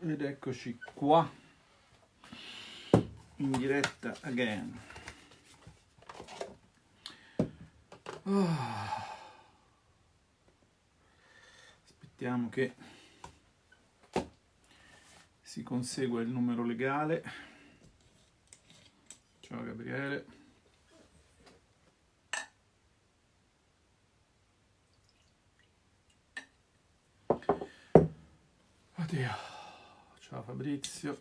ed eccoci qua. In diretta again. Oh. aspettiamo che si consegua il numero legale. Ciao Gabriele. Oddio ciao Fabrizio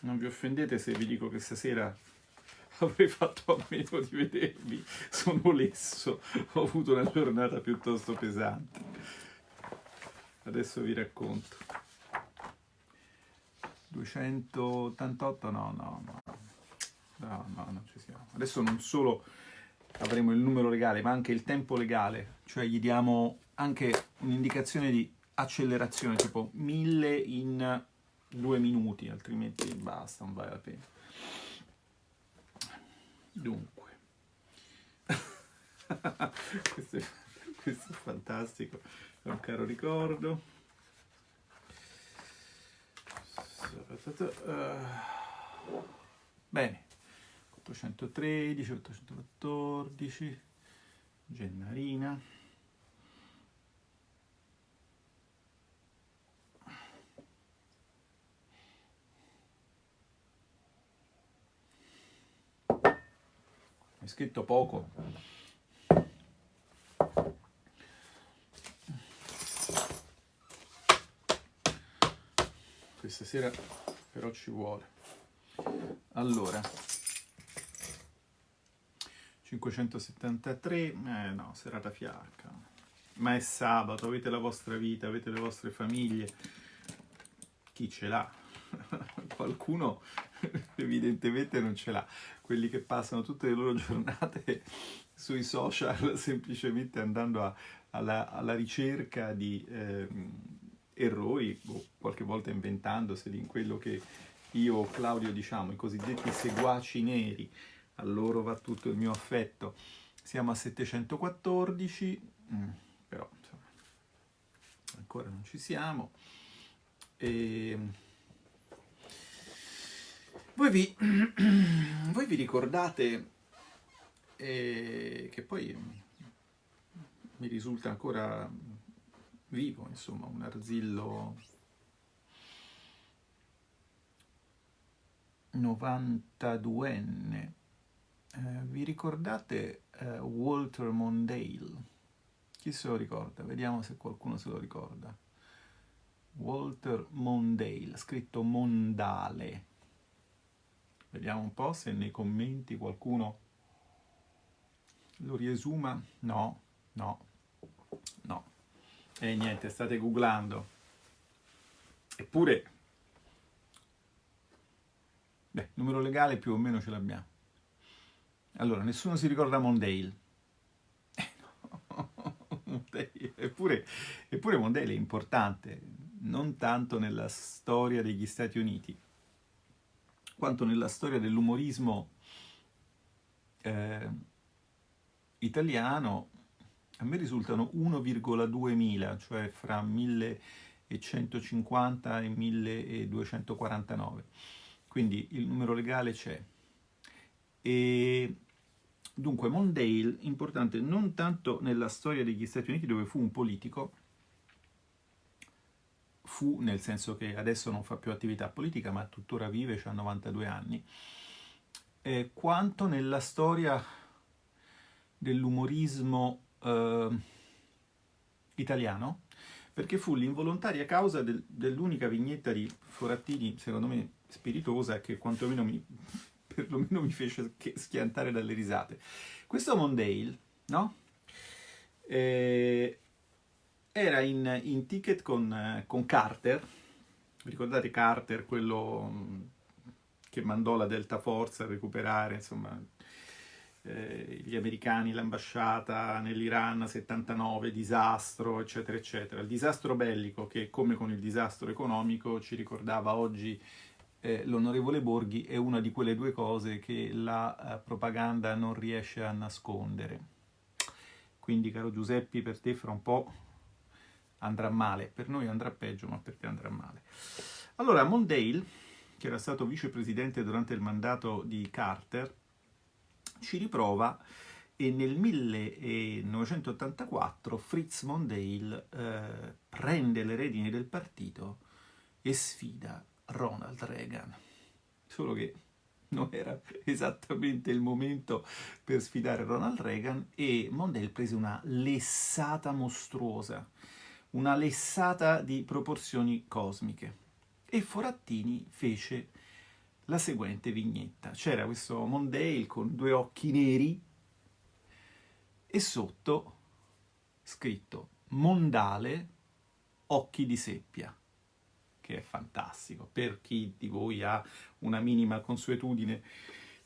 non vi offendete se vi dico che stasera avrei fatto a meno di vedervi, sono lesso, ho avuto una giornata piuttosto pesante. Adesso vi racconto. 288 no, no, no, no, no, non ci siamo. Adesso non solo avremo il numero legale, ma anche il tempo legale, cioè gli diamo anche un'indicazione di accelerazione, tipo 1000 in due minuti, altrimenti basta, non vale la pena. Dunque, questo, è, questo, è, fantastico, è un caro ricordo. Bene, 813, 814, Gennarina. scritto poco. Questa sera però ci vuole. Allora, 573, eh no, serata fiacca. Ma è sabato, avete la vostra vita, avete le vostre famiglie. Chi ce l'ha? Qualcuno evidentemente non ce l'ha quelli che passano tutte le loro giornate sui social semplicemente andando a, alla, alla, ricerca di eh, errori o qualche volta inventandoseli in quello che io o Claudio diciamo, i cosiddetti seguaci neri, a loro va tutto il mio affetto. Siamo a 714, mm, però insomma, ancora non ci siamo. E voi vi, voi vi ricordate eh, che poi mi risulta ancora vivo, insomma, un arzillo 92enne. Eh, vi ricordate eh, Walter Mondale? Chi se lo ricorda? Vediamo se qualcuno se lo ricorda. Walter Mondale, scritto Mondale. Vediamo un po' se nei commenti qualcuno lo riesuma. No, no, no. E niente, state googlando. Eppure, beh, numero legale più o meno ce l'abbiamo. Allora, nessuno si ricorda Mondale. eppure, eppure Mondale è importante, non tanto nella storia degli Stati Uniti, quanto nella storia dell'umorismo eh, italiano a me risultano 1,2 mila, cioè fra 1150 e 1249. Quindi il numero legale c'è. E dunque Mondale, importante non tanto nella storia degli Stati Uniti dove fu un politico, fu, nel senso che adesso non fa più attività politica, ma tuttora vive, ha 92 anni, eh, quanto nella storia dell'umorismo eh, italiano, perché fu l'involontaria causa del, dell'unica vignetta di Forattini, secondo me spiritosa, che quantomeno mi, perlomeno mi fece schiantare dalle risate. Questo Mondale, no? Eh, era in, in ticket con, con, Carter, vi ricordate Carter, quello mm, che mandò la Delta Force a recuperare, insomma, eh, gli americani, l'ambasciata nell'Iran 79, disastro, eccetera, eccetera. Il disastro bellico che, come con il disastro economico, ci ricordava oggi eh, l'onorevole Borghi è una di quelle due cose che la eh, propaganda non riesce a nascondere. Quindi, caro Giuseppi, per te fra un po' andrà male. Per noi andrà peggio, ma per te andrà male. Allora, Mondale, che era stato vicepresidente durante il mandato di Carter, ci riprova e nel 1984 Fritz Mondale eh, prende le redini del partito e sfida Ronald Reagan. Solo che non era esattamente il momento per sfidare Ronald Reagan e Mondale prese una lessata mostruosa, una lessata di proporzioni cosmiche. E Forattini fece la seguente vignetta. C'era questo Mondale con due occhi neri e sotto scritto Mondale occhi di seppia che è fantastico. Per chi di voi ha una minima consuetudine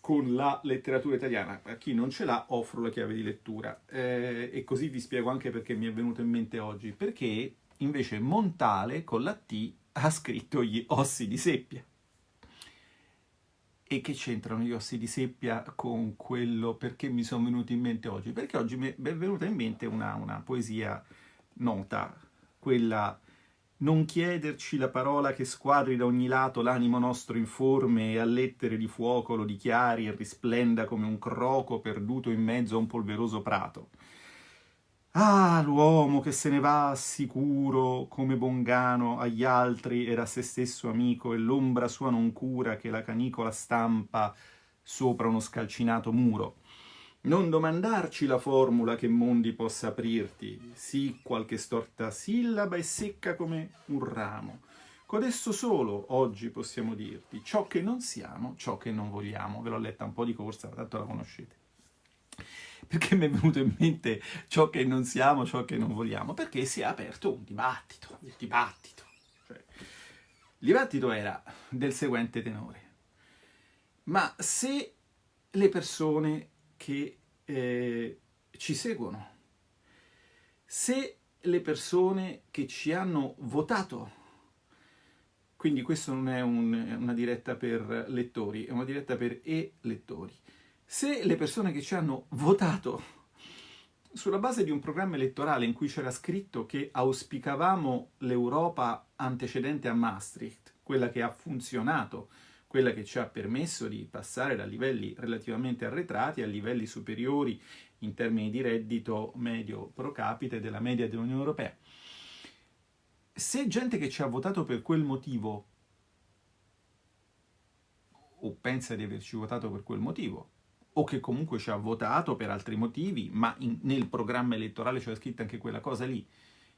con la letteratura italiana, a chi non ce l'ha offro la chiave di lettura. Eh, e così vi spiego anche perché mi è venuto in mente oggi. Perché invece Montale con la T ha scritto gli ossi di seppia. E che c'entrano gli ossi di seppia con quello perché mi sono venuti in mente oggi? Perché oggi mi è venuta in mente una, una poesia nota, quella non chiederci la parola che squadri da ogni lato l'animo nostro informe e a lettere di fuoco lo dichiari e risplenda come un croco perduto in mezzo a un polveroso prato. Ah, l'uomo che se ne va sicuro come Bongano agli altri era se stesso amico e l'ombra sua non cura che la canicola stampa sopra uno scalcinato muro. Non domandarci la formula che mondi possa aprirti, sì qualche storta sillaba e secca come un ramo. Codesto solo oggi possiamo dirti ciò che non siamo, ciò che non vogliamo. Ve l'ho letta un po' di corsa, tanto la conoscete. Perché mi è venuto in mente ciò che non siamo, ciò che non vogliamo? Perché si è aperto un dibattito, il dibattito. Cioè, il dibattito era del seguente tenore. Ma se le persone che eh, ci seguono. Se le persone che ci hanno votato, quindi questo non è un, una diretta per lettori, è una diretta per e-lettori, se le persone che ci hanno votato sulla base di un programma elettorale in cui c'era scritto che auspicavamo l'Europa antecedente a Maastricht, quella che ha funzionato quella che ci ha permesso di passare da livelli relativamente arretrati a livelli superiori in termini di reddito medio pro capite della media dell'Unione Europea. Se gente che ci ha votato per quel motivo o pensa di averci votato per quel motivo, o che comunque ci ha votato per altri motivi, ma in, nel programma elettorale c'era scritta anche quella cosa lì,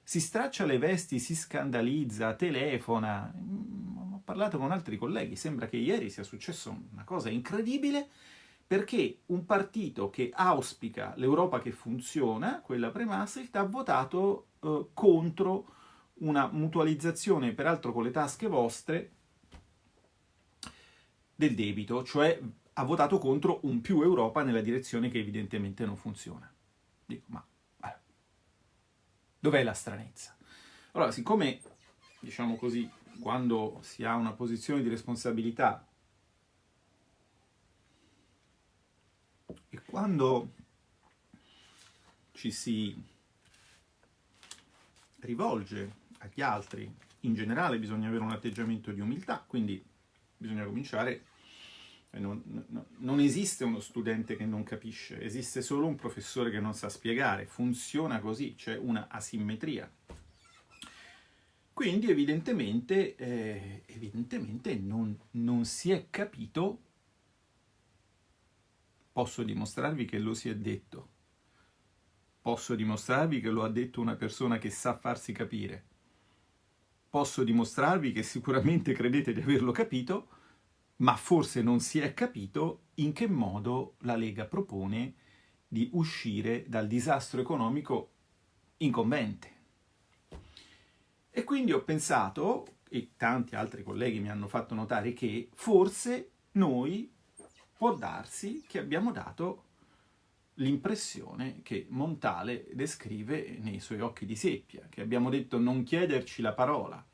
si straccia le vesti, si scandalizza, telefona. Parlato con altri colleghi, sembra che ieri sia successo una cosa incredibile perché un partito che auspica l'Europa che funziona, quella pre-Maastricht, ha votato eh, contro una mutualizzazione, peraltro con le tasche vostre, del debito, cioè ha votato contro un più Europa nella direzione che evidentemente non funziona. Dico, ma Dov'è la stranezza? Allora, siccome, diciamo così, quando si ha una posizione di responsabilità e quando ci si rivolge agli altri, in generale bisogna avere un atteggiamento di umiltà, quindi bisogna cominciare non, non, non, esiste uno studente che non capisce, esiste solo un professore che non sa spiegare, funziona così, c'è una asimmetria. Quindi evidentemente, eh, evidentemente non, non si è capito, posso dimostrarvi che lo si è detto, posso dimostrarvi che lo ha detto una persona che sa farsi capire, posso dimostrarvi che sicuramente credete di averlo capito, ma forse non si è capito in che modo la Lega propone di uscire dal disastro economico incombente. E quindi ho pensato, e tanti altri colleghi mi hanno fatto notare, che forse noi può darsi che abbiamo dato l'impressione che Montale descrive nei suoi occhi di seppia, che abbiamo detto non chiederci la parola,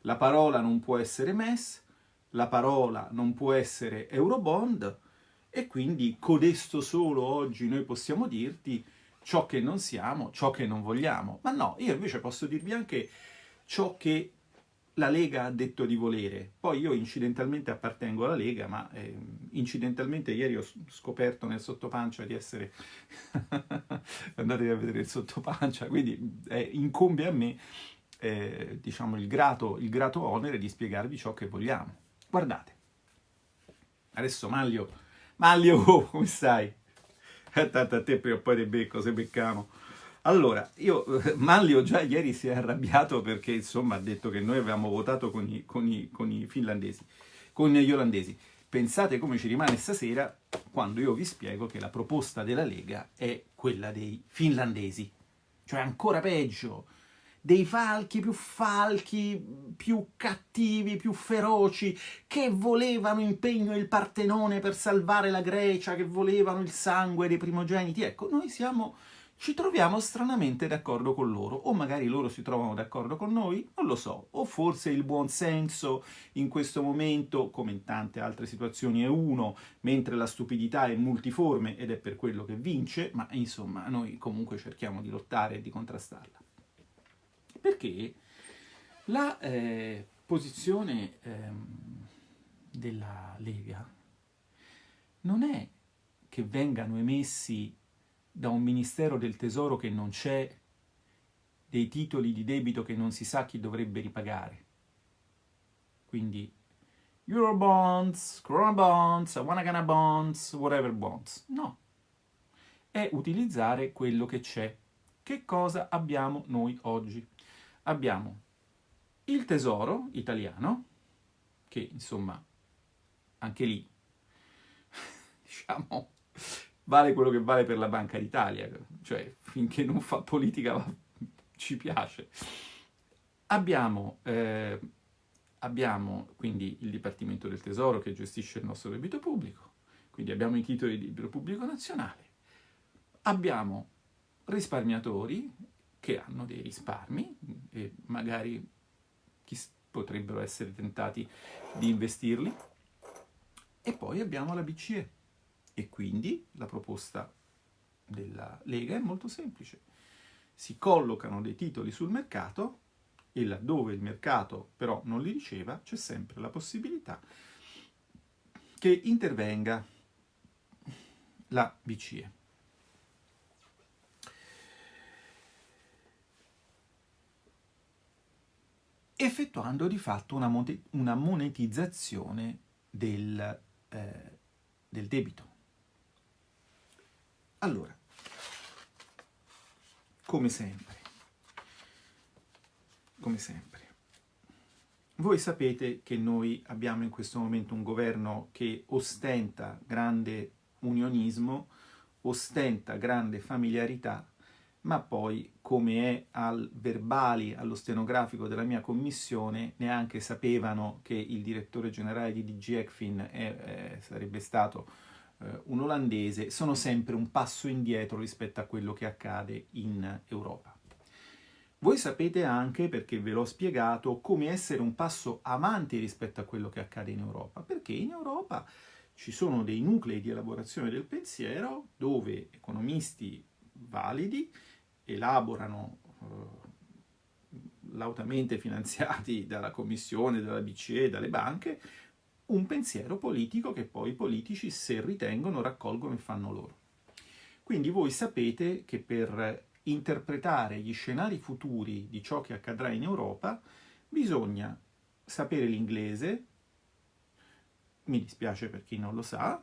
la parola non può essere messa, la parola non può essere Eurobond e quindi codesto solo oggi noi possiamo dirti ciò che non siamo, ciò che non vogliamo. Ma no, io invece posso dirvi anche ciò che la Lega ha detto di volere. Poi io incidentalmente appartengo alla Lega, ma eh, incidentalmente ieri ho scoperto nel sottopancia di essere... Andatevi a vedere il sottopancia, quindi eh, incombe a me eh, diciamo, il grato, il grato onere di spiegarvi ciò che vogliamo. Guardate, adesso Maglio, Maglio, come stai? Tanto a te prima o poi te becco, se beccamo. Allora, io, Manlio già ieri si è arrabbiato perché, insomma, ha detto che noi avevamo votato con i, con i, con i finlandesi, con gli olandesi. Pensate come ci rimane stasera quando io vi spiego che la proposta della Lega è quella dei finlandesi. Cioè ancora peggio, dei falchi più falchi, più cattivi, più feroci, che volevano impegno il Partenone per salvare la Grecia, che volevano il sangue dei primogeniti. Ecco, noi siamo ci troviamo stranamente d'accordo con loro, o magari loro si trovano d'accordo con noi, non lo so, o forse il buon senso in questo momento, come in tante altre situazioni, è uno, mentre la stupidità è multiforme ed è per quello che vince, ma insomma noi comunque cerchiamo di lottare e di contrastarla. Perché la eh, posizione eh, della Lega non è che vengano emessi da un ministero del tesoro che non c'è, dei titoli di debito che non si sa chi dovrebbe ripagare. Quindi Eurobonds, Corona Bonds, Wanagana Bonds, whatever bonds. No. È utilizzare quello che c'è. Che cosa abbiamo noi oggi? Abbiamo il tesoro italiano, che insomma, anche lì, diciamo, vale quello che vale per la Banca d'Italia, cioè finché non fa politica ci piace. Abbiamo, eh, abbiamo quindi il Dipartimento del Tesoro che gestisce il nostro debito pubblico, quindi abbiamo i titoli di debito pubblico nazionale, abbiamo risparmiatori che hanno dei risparmi e magari potrebbero essere tentati di investirli, e poi abbiamo la BCE e quindi la proposta della Lega è molto semplice. Si collocano dei titoli sul mercato e laddove il mercato però non li riceva c'è sempre la possibilità che intervenga la BCE. effettuando di fatto una, monetizzazione del, eh, del debito. Allora, come sempre, come sempre, voi sapete che noi abbiamo in questo momento un governo che ostenta grande unionismo, ostenta grande familiarità, ma poi, come è al verbali, allo stenografico della mia commissione, neanche sapevano che il direttore generale di DG ECFIN è, è, sarebbe stato eh, un olandese, sono sempre un passo indietro rispetto a quello che accade in Europa. Voi sapete anche, perché ve l'ho spiegato, come essere un passo avanti rispetto a quello che accade in Europa, perché in Europa ci sono dei nuclei di elaborazione del pensiero dove economisti validi elaborano eh, lautamente finanziati dalla Commissione, dalla BCE, dalle banche, un pensiero politico che poi i politici, se ritengono, raccolgono e fanno loro. Quindi voi sapete che per interpretare gli scenari futuri di ciò che accadrà in Europa bisogna sapere l'inglese, mi dispiace per chi non lo sa,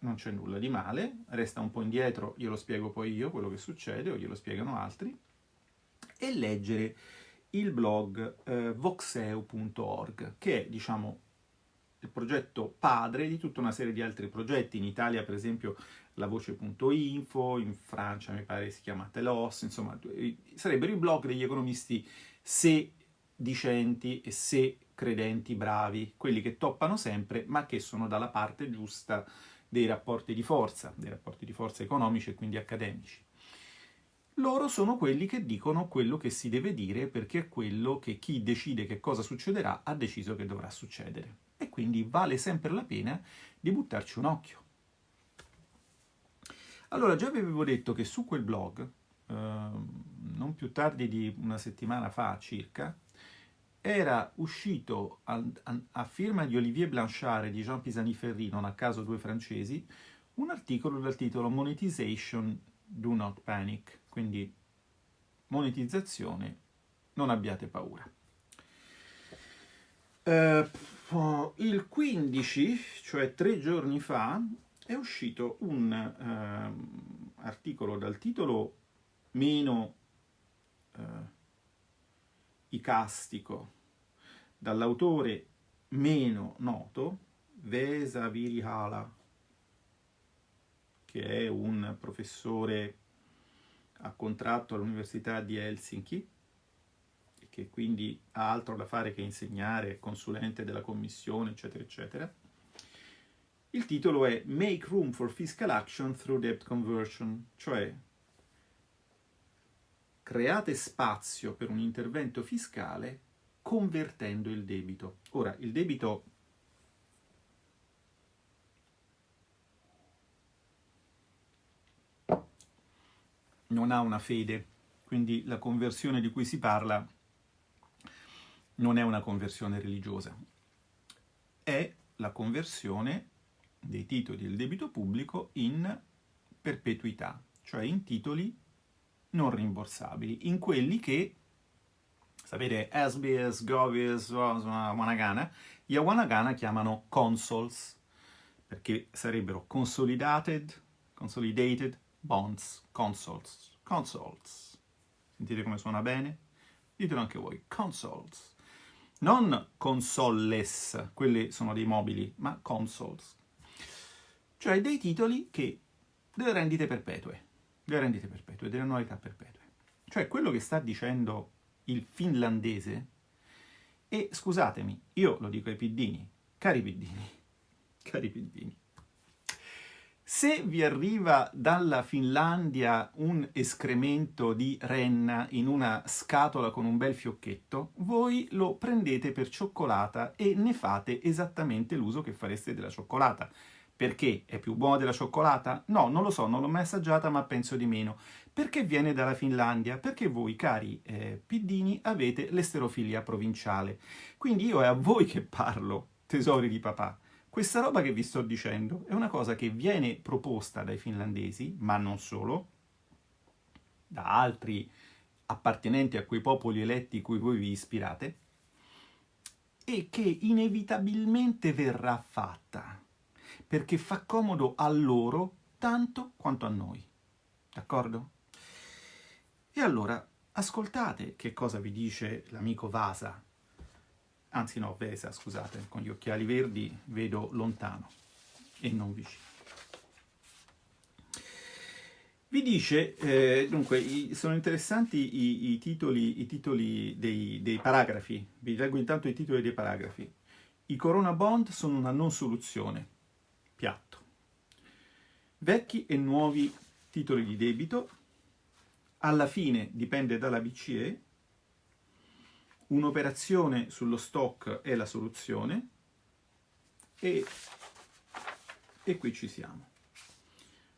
non c'è nulla di male, resta un po' indietro, glielo spiego poi io quello che succede o glielo spiegano altri, e leggere il blog eh, voxeu.org, che è, diciamo, il progetto padre di tutta una serie di altri progetti. In Italia, per esempio, la voce.info, in Francia mi pare si chiama Telos, insomma, sarebbero i blog degli economisti se dicenti e se credenti bravi, quelli che toppano sempre, ma che sono dalla parte giusta dei rapporti di forza, dei rapporti di forza economici e quindi accademici. Loro sono quelli che dicono quello che si deve dire perché è quello che chi decide che cosa succederà ha deciso che dovrà succedere e quindi vale sempre la pena di buttarci un occhio. Allora, già vi avevo detto che su quel blog, eh, non più tardi di una settimana fa circa, era uscito a, a, a, firma di Olivier Blanchard e di Jean Pisani-Ferry, non a caso due francesi, un articolo dal titolo Monetization, Do Not Panic, quindi monetizzazione, non abbiate paura. Uh, il 15, cioè tre giorni fa, è uscito un uh, articolo dal titolo meno uh, icastico, dall'autore meno noto, Vesa Virihala, che è un professore a contratto all'Università di Helsinki, che quindi ha altro da fare che insegnare, consulente della commissione, eccetera, eccetera. Il titolo è Make Room for Fiscal Action Through Debt Conversion, cioè create spazio per un intervento fiscale convertendo il debito. Ora, il debito non ha una fede, quindi la conversione di cui si parla non è una conversione religiosa, è la conversione dei titoli del debito pubblico in perpetuità, cioè in titoli non rimborsabili, in quelli che, sapete, SBS, Govies, Wanagana, gli Wanagana chiamano consoles, perché sarebbero consolidated, consolidated bonds, consoles, consoles. Sentite come suona bene? Ditelo anche voi, consoles. Non consoles, quelli sono dei mobili, ma consoles. Cioè dei titoli che delle rendite perpetue, delle rendite perpetue, delle annualità perpetue. Cioè quello che sta dicendo il finlandese, e scusatemi, io lo dico ai piddini, cari piddini, cari piddini, se vi arriva dalla Finlandia un escremento di renna in una scatola con un bel fiocchetto, voi lo prendete per cioccolata e ne fate esattamente l'uso che fareste della cioccolata. Perché? È più buona della cioccolata? No, non lo so, non l'ho mai assaggiata, ma penso di meno. Perché viene dalla Finlandia? Perché voi, cari eh, piddini, avete l'esterofilia provinciale. Quindi io è a voi che parlo, tesori di papà. Questa roba che vi sto dicendo è una cosa che viene proposta dai finlandesi, ma non solo, da altri appartenenti a quei popoli eletti cui voi vi ispirate, e che inevitabilmente verrà fatta, perché fa comodo a loro tanto quanto a noi. D'accordo? E allora, ascoltate che cosa vi dice l'amico Vasa anzi no, Vesa, scusate, con gli occhiali verdi vedo lontano e non vicino. Vi dice, eh, dunque, i, sono interessanti i, i, titoli, i titoli dei, dei, paragrafi, vi leggo intanto i titoli dei paragrafi. I Corona Bond sono una non soluzione, piatto. Vecchi e nuovi titoli di debito, alla fine dipende dalla BCE, un'operazione sullo stock è la soluzione e, e qui ci siamo.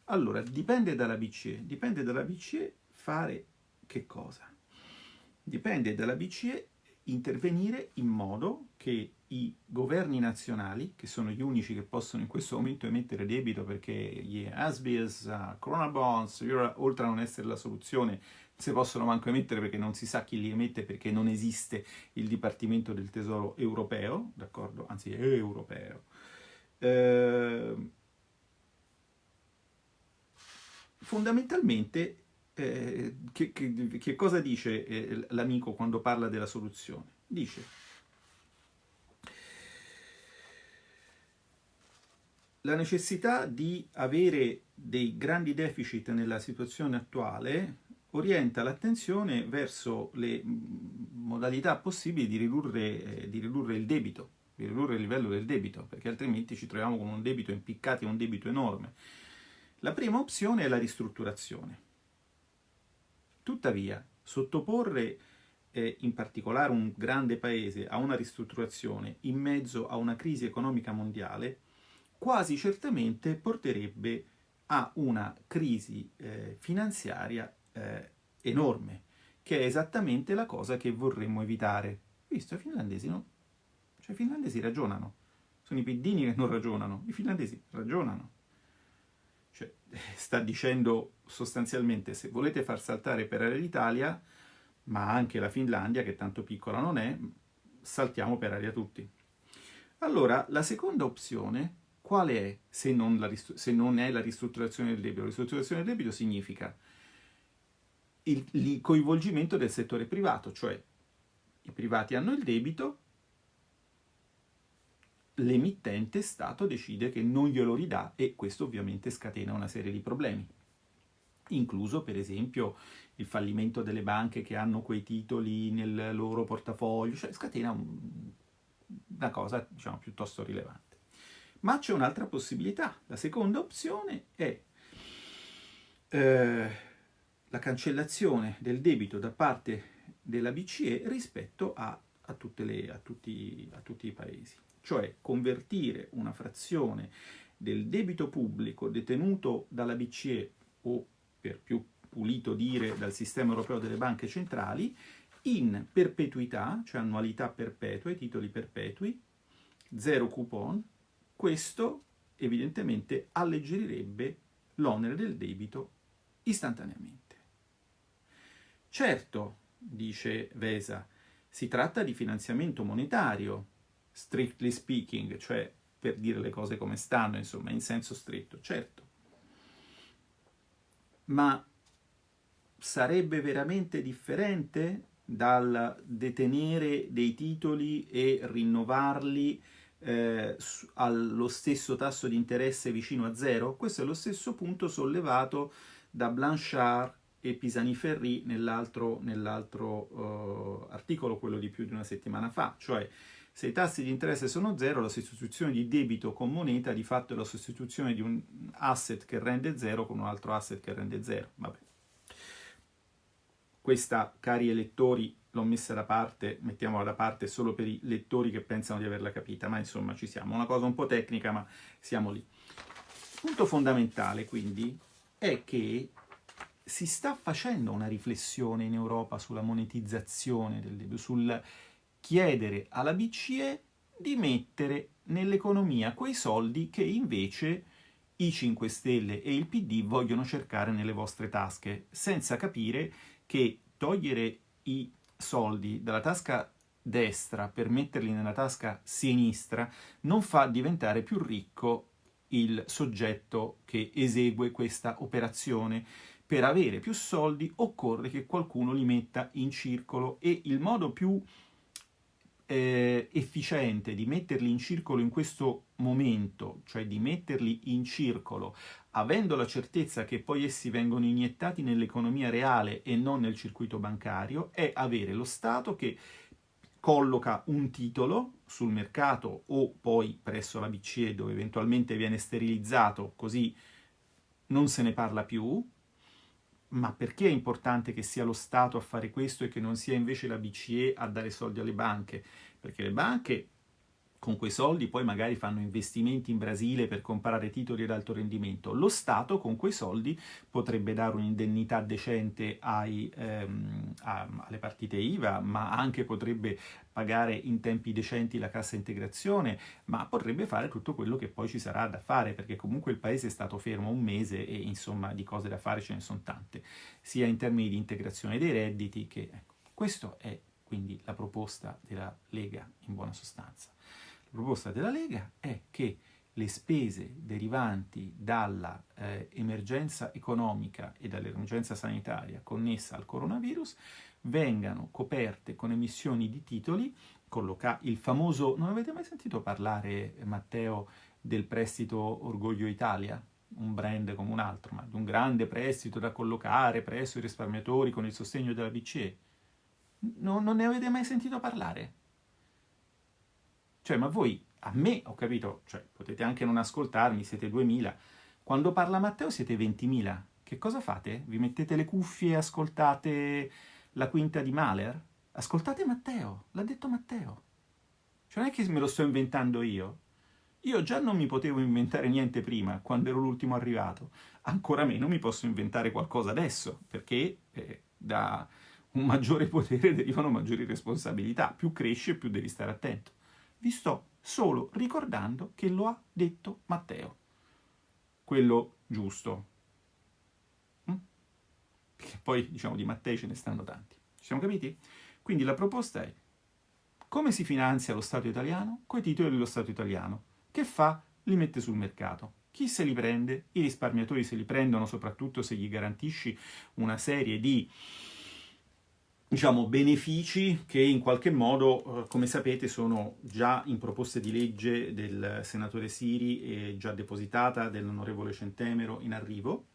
Allora, dipende dalla BCE. Dipende dalla BCE fare che cosa? Dipende dalla BCE intervenire in modo che i governi nazionali, che sono gli unici che possono in questo momento emettere debito perché gli ASBIS, uh, Corona Bonds, oltre a non essere la soluzione, si possono manco emettere perché non si sa chi li emette perché non esiste il Dipartimento del Tesoro europeo, d'accordo? Anzi, europeo. Eh, fondamentalmente, eh, che, che, che, cosa dice eh, l'amico quando parla della soluzione? Dice la necessità di avere dei grandi deficit nella situazione attuale orienta l'attenzione verso le modalità possibili di ridurre, eh, di ridurre, il debito, di ridurre il livello del debito, perché altrimenti ci troviamo con un debito impiccato e un debito enorme. La prima opzione è la ristrutturazione. Tuttavia, sottoporre eh, in particolare un grande paese, a una ristrutturazione in mezzo a una crisi economica mondiale, quasi certamente porterebbe a una crisi eh, finanziaria eh, enorme, che è esattamente la cosa che vorremmo evitare. Visto, i finlandesi no? Cioè i finlandesi ragionano. Sono i piddini che non ragionano, i finlandesi ragionano. Cioè, sta dicendo sostanzialmente se volete far saltare per aria l'Italia, ma anche la Finlandia, che tanto piccola non è, saltiamo per aria tutti. Allora, la seconda opzione, quale è se non, se non è la ristrutturazione del debito? La ristrutturazione del debito significa il, il coinvolgimento del settore privato, cioè i privati hanno il debito, l'emittente Stato decide che non glielo ridà e questo ovviamente scatena una serie di problemi, incluso per esempio il fallimento delle banche che hanno quei titoli nel loro portafoglio, cioè scatena un, una cosa diciamo piuttosto rilevante. Ma c'è un'altra possibilità, la seconda opzione è eh, la cancellazione del debito da parte della BCE rispetto a, a, le, a, tutti, a tutti i paesi cioè convertire una frazione del debito pubblico detenuto dalla BCE o per più pulito dire dal sistema europeo delle banche centrali in perpetuità, cioè annualità perpetue, titoli perpetui, zero coupon, questo evidentemente alleggerirebbe l'onere del debito istantaneamente. Certo, dice Vesa, si tratta di finanziamento monetario, strictly speaking, cioè per dire le cose come stanno, insomma, in senso stretto, certo. Ma sarebbe veramente differente dal detenere dei titoli e rinnovarli eh, allo stesso tasso di interesse vicino a zero? Questo è lo stesso punto sollevato da Blanchard e Pisani-Ferri nell'altro nell uh, articolo, quello di più di una settimana fa, cioè se i tassi di interesse sono zero, la sostituzione di debito con moneta di fatto è la sostituzione di un asset che rende zero con un altro asset che rende zero. Vabbè. Questa, cari elettori, l'ho messa da parte, mettiamola da parte solo per i lettori che pensano di averla capita, ma insomma ci siamo. Una cosa un po' tecnica, ma siamo lì. Il punto fondamentale, quindi, è che si sta facendo una riflessione in Europa sulla monetizzazione del debito, sul chiedere alla BCE di mettere nell'economia quei soldi che invece i 5 Stelle e il PD vogliono cercare nelle vostre tasche, senza capire che togliere i soldi dalla tasca destra per metterli nella tasca sinistra non fa diventare più ricco il soggetto che esegue questa operazione. Per avere più soldi occorre che qualcuno li metta in circolo e il modo più eh, efficiente di metterli in circolo in questo momento, cioè di metterli in circolo, avendo la certezza che poi essi vengono iniettati nell'economia reale e non nel circuito bancario, è avere lo Stato che colloca un titolo sul mercato o poi presso la BCE dove eventualmente viene sterilizzato così non se ne parla più, ma perché è importante che sia lo Stato a fare questo e che non sia invece la BCE a dare soldi alle banche? Perché le banche con quei soldi poi magari fanno investimenti in Brasile per comprare titoli ad alto rendimento. Lo Stato con quei soldi potrebbe dare un'indennità decente ai, ehm, a, alle partite IVA, ma anche potrebbe pagare in tempi decenti la cassa integrazione, ma potrebbe fare tutto quello che poi ci sarà da fare, perché comunque il paese è stato fermo un mese e insomma di cose da fare ce ne sono tante, sia in termini di integrazione dei redditi che... Ecco, questo è quindi la proposta della Lega in buona sostanza. Proposta della Lega è che le spese derivanti dall'emergenza eh, economica e dall'emergenza sanitaria connessa al coronavirus vengano coperte con emissioni di titoli, il famoso, non avete mai sentito parlare, Matteo, del prestito Orgoglio Italia? Un brand come un altro, ma di un grande prestito da collocare presso i risparmiatori con il sostegno della BCE. No, non ne avete mai sentito parlare? Cioè, ma voi, a me, ho capito, cioè, potete anche non ascoltarmi, siete 2000. Quando parla Matteo siete 20.000. Che cosa fate? Vi mettete le cuffie e ascoltate la quinta di Mahler? Ascoltate Matteo, l'ha detto Matteo. Cioè non è che me lo sto inventando io. Io già non mi potevo inventare niente prima, quando ero l'ultimo arrivato. Ancora meno mi posso inventare qualcosa adesso, perché eh, da un maggiore potere derivano maggiori responsabilità. Più cresci più devi stare attento. Vi sto solo ricordando che lo ha detto Matteo. Quello giusto. Mm? Perché poi, diciamo, di Mattei ce ne stanno tanti. Ci siamo capiti? Quindi la proposta è come si finanzia lo Stato italiano? Coi titoli dello Stato italiano. Che fa? Li mette sul mercato. Chi se li prende? I risparmiatori se li prendono soprattutto se gli garantisci una serie di diciamo, benefici che in qualche modo, eh, come sapete, sono già in proposte di legge del senatore Siri e già depositata dell'onorevole Centemero in arrivo.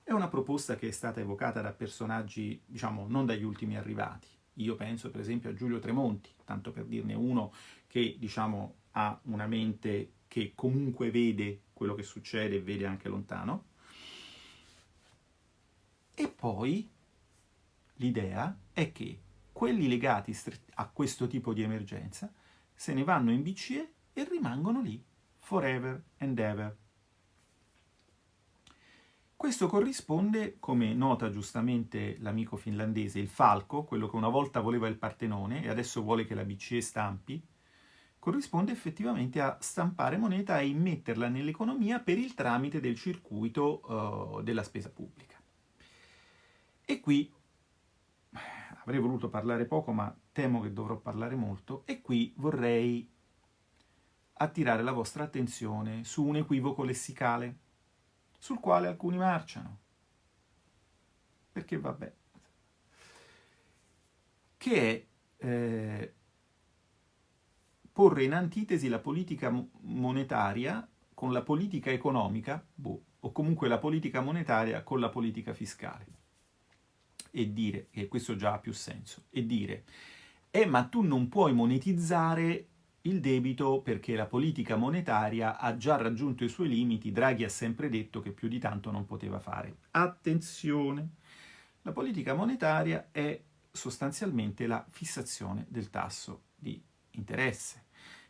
È una proposta che è stata evocata da personaggi, diciamo, non dagli ultimi arrivati, io penso per esempio a Giulio Tremonti, tanto per dirne uno che diciamo, ha una mente che comunque vede quello che succede e vede anche lontano. E poi l'idea è che quelli legati a questo tipo di emergenza se ne vanno in BCE e rimangono lì forever and ever. Questo corrisponde, come nota giustamente l'amico finlandese, il falco, quello che una volta voleva il Partenone e adesso vuole che la BCE stampi, corrisponde effettivamente a stampare moneta e immetterla nell'economia per il tramite del circuito uh, della spesa pubblica. E qui avrei voluto parlare poco, ma temo che dovrò parlare molto, e qui vorrei attirare la vostra attenzione su un equivoco lessicale sul quale alcuni marciano. Perché vabbè. Che è eh, porre in antitesi la politica monetaria con la politica economica, boh, o comunque la politica monetaria con la politica fiscale. E dire, e questo già ha più senso, e dire, eh ma tu non puoi monetizzare il debito perché la politica monetaria ha già raggiunto i suoi limiti, Draghi ha sempre detto che più di tanto non poteva fare. Attenzione! La politica monetaria è sostanzialmente la fissazione del tasso di interesse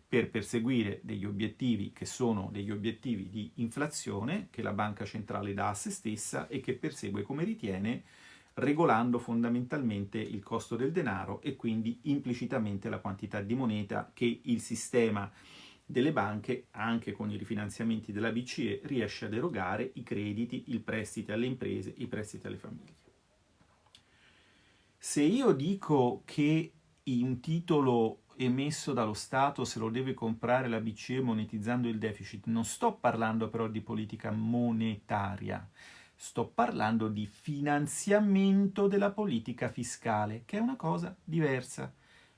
per perseguire degli obiettivi che sono degli obiettivi di inflazione che la banca centrale dà a se stessa e che persegue come ritiene regolando fondamentalmente il costo del denaro e quindi implicitamente la quantità di moneta che il sistema delle banche, anche con i rifinanziamenti della BCE, riesce ad erogare i crediti, i prestiti alle imprese, i prestiti alle famiglie. Se io dico che un titolo emesso dallo Stato se lo deve comprare la BCE monetizzando il deficit, non sto parlando però di politica monetaria, Sto parlando di finanziamento della politica fiscale, che è una cosa diversa.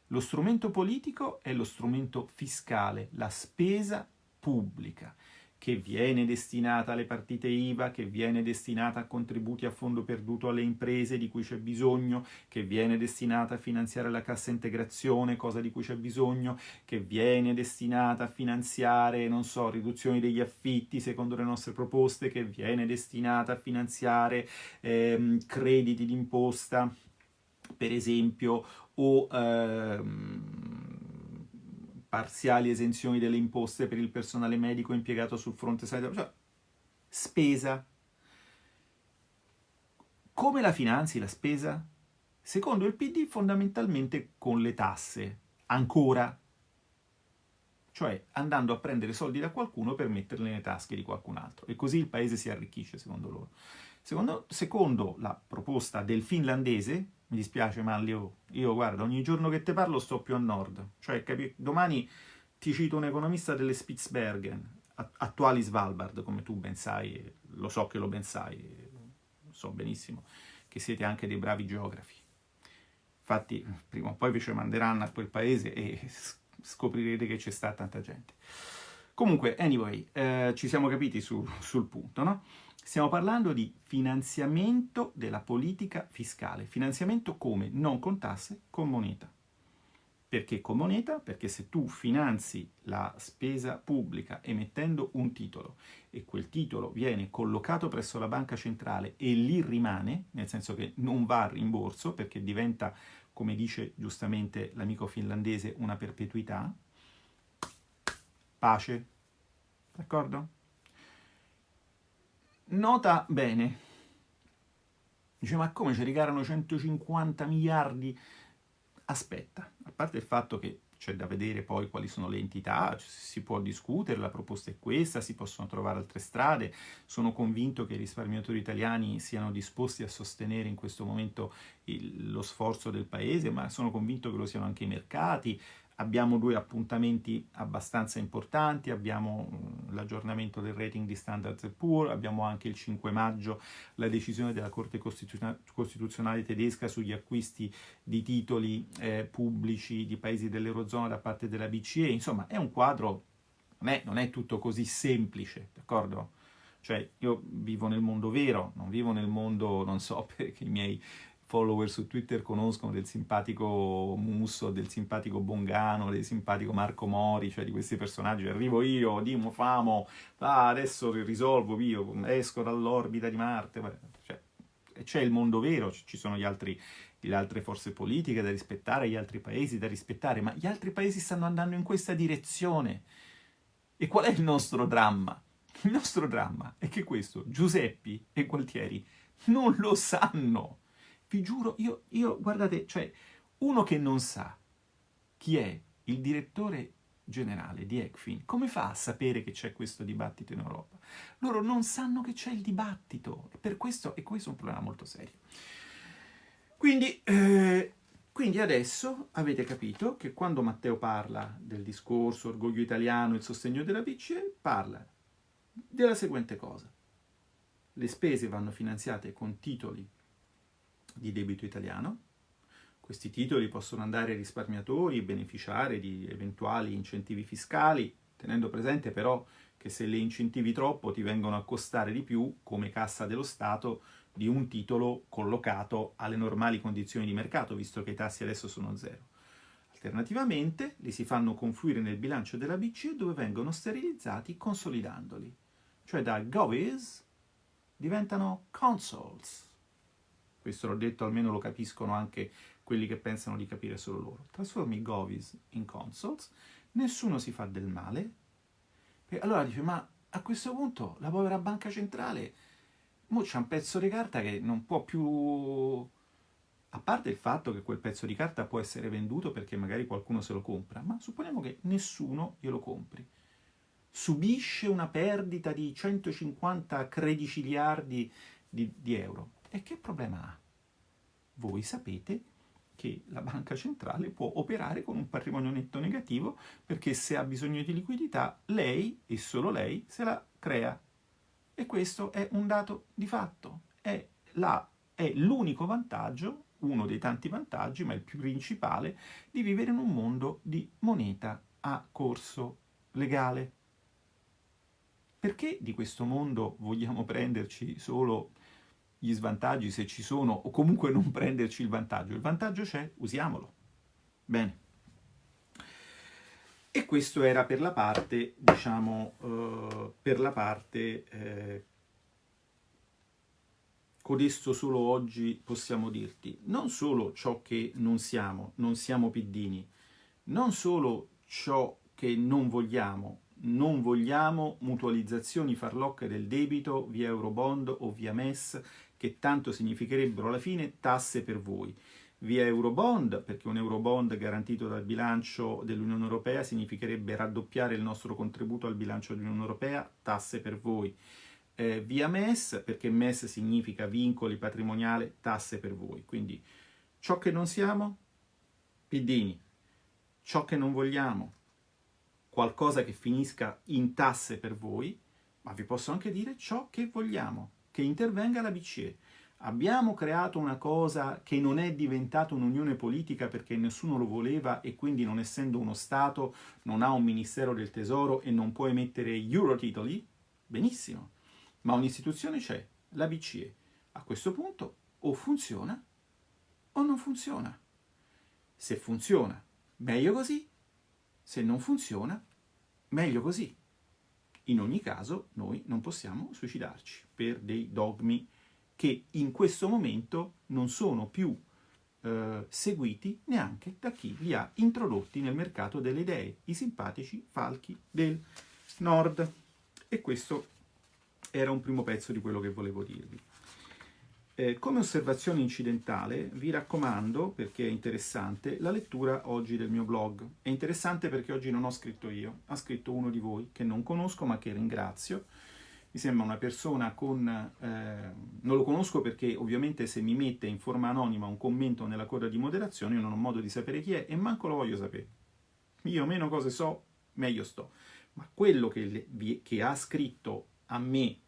Lo strumento politico è lo strumento fiscale, la spesa pubblica che viene destinata alle partite IVA, che viene destinata a contributi a fondo perduto alle imprese di cui c'è bisogno, che viene destinata a finanziare la cassa integrazione, cosa di cui c'è bisogno, che viene destinata a finanziare, non so, riduzioni degli affitti secondo le nostre proposte, che viene destinata a finanziare ehm, crediti d'imposta, per esempio, o ehm, parziali esenzioni delle imposte per il personale medico impiegato sul fronte sanitario, cioè spesa. Come la finanzi la spesa? Secondo il PD fondamentalmente con le tasse, ancora, cioè andando a prendere soldi da qualcuno per metterli nelle tasche di qualcun altro e così il paese si arricchisce secondo loro. Secondo, secondo la proposta del finlandese, mi dispiace Manlio, io guarda, ogni giorno che te parlo sto più a nord, cioè capi- domani ti cito un economista delle Spitsbergen, attuali Svalbard, come tu ben sai, lo so che lo ben sai, so benissimo che siete anche dei bravi geografi. Infatti, prima o poi vi ci manderanno a quel paese e scoprirete che c'è sta tanta gente. Comunque, anyway, eh, ci siamo capiti su, sul punto, no? Stiamo parlando di finanziamento della politica fiscale. Finanziamento come? Non con tasse, con moneta. Perché con moneta? Perché se tu finanzi la spesa pubblica emettendo un titolo e quel titolo viene collocato presso la banca centrale e lì rimane, nel senso che non va a rimborso perché diventa, come dice giustamente l'amico finlandese, una perpetuità, pace, d'accordo? Nota bene, dice ma come ci ricarano 150 miliardi? Aspetta, a parte il fatto che c'è da vedere poi quali sono le entità, si può discutere, la proposta è questa, si possono trovare altre strade, sono convinto che i risparmiatori italiani siano disposti a sostenere in questo momento il, lo sforzo del paese, ma sono convinto che lo siano anche i mercati, Abbiamo due appuntamenti abbastanza importanti, abbiamo mm, l'aggiornamento del rating di Standard Poor's, abbiamo anche il 5 maggio la decisione della Corte Costituzionale tedesca sugli acquisti di titoli eh, pubblici di paesi dell'Eurozona da parte della BCE, insomma è un quadro, non è, non è tutto così semplice, d'accordo? Cioè io vivo nel mondo vero, non vivo nel mondo, non so, perché i miei follower su Twitter conoscono del simpatico Musso, del simpatico Bongano, del simpatico Marco Mori, cioè di questi personaggi. Arrivo io, Dimo, famo, ah, adesso risolvo io, esco dall'orbita di Marte. Cioè, c'è il mondo vero, ci sono gli altri, le altre forze politiche da rispettare, gli altri paesi da rispettare, ma gli altri paesi stanno andando in questa direzione. E qual è il nostro dramma? Il nostro dramma è che questo Giuseppi e Gualtieri non lo sanno vi giuro, io, io, guardate, cioè, uno che non sa chi è il direttore generale di ECFIN, come fa a sapere che c'è questo dibattito in Europa? Loro non sanno che c'è il dibattito, e per questo, e questo è un problema molto serio. Quindi, eh, quindi adesso avete capito che quando Matteo parla del discorso orgoglio italiano, il sostegno della BCE, parla della seguente cosa. Le spese vanno finanziate con titoli di debito italiano. Questi titoli possono andare ai risparmiatori beneficiare di eventuali incentivi fiscali, tenendo presente però che se le incentivi troppo ti vengono a costare di più come cassa dello Stato di un titolo collocato alle normali condizioni di mercato, visto che i tassi adesso sono zero. Alternativamente li si fanno confluire nel bilancio della BCE dove vengono sterilizzati consolidandoli, cioè da govies diventano consoles questo l'ho detto, almeno lo capiscono anche quelli che pensano di capire solo loro. Trasformi Govis in consoles, nessuno si fa del male, allora dice, ma a questo punto la povera banca centrale, mo c'è un pezzo di carta che non può più... A parte il fatto che quel pezzo di carta può essere venduto perché magari qualcuno se lo compra, ma supponiamo che nessuno glielo compri. Subisce una perdita di 150 crediciliardi di, di euro e che problema ha? Voi sapete che la banca centrale può operare con un patrimonio netto negativo perché se ha bisogno di liquidità lei e solo lei se la crea. E questo è un dato di fatto, è, l'unico vantaggio, uno dei tanti vantaggi, ma il più principale, di vivere in un mondo di moneta a corso legale. Perché di questo mondo vogliamo prenderci solo gli svantaggi se ci sono o comunque non prenderci il vantaggio. Il vantaggio c'è, usiamolo. Bene. E questo era per la parte, diciamo, uh, per la parte eh, codesto solo oggi possiamo dirti, non solo ciò che non siamo, non siamo piddini, non solo ciò che non vogliamo, non vogliamo mutualizzazioni farlocche del debito via Eurobond o via MES che tanto significherebbero alla fine tasse per voi. Via Eurobond, perché un Eurobond garantito dal bilancio dell'Unione Europea significherebbe raddoppiare il nostro contributo al bilancio dell'Unione Europea, tasse per voi. Eh, via MES, perché MES significa vincoli patrimoniali, tasse per voi. Quindi ciò che non siamo, piddini. Ciò che non vogliamo, qualcosa che finisca in tasse per voi, ma vi posso anche dire ciò che vogliamo, che intervenga la BCE. Abbiamo creato una cosa che non è diventata un'unione politica perché nessuno lo voleva e quindi non essendo uno Stato non ha un Ministero del Tesoro e non può emettere eurotitoli? Benissimo, ma un'istituzione c'è, la BCE. A questo punto o funziona o non funziona. Se funziona Meglio così, se non funziona, meglio così. In ogni caso noi non possiamo suicidarci per dei dogmi che in questo momento non sono più eh, seguiti neanche da chi li ha introdotti nel mercato delle idee, i simpatici falchi del nord. E questo era un primo pezzo di quello che volevo dirvi. Eh, come osservazione incidentale vi raccomando, perché è interessante, la lettura oggi del mio blog. È interessante perché oggi non ho scritto io, ha scritto uno di voi che non conosco ma che ringrazio, mi sembra una persona con... Eh, non lo conosco perché ovviamente se mi mette in forma anonima un commento nella coda di moderazione io non ho modo di sapere chi è e manco lo voglio sapere. Io meno cose so, meglio sto. Ma quello che, che ha scritto a me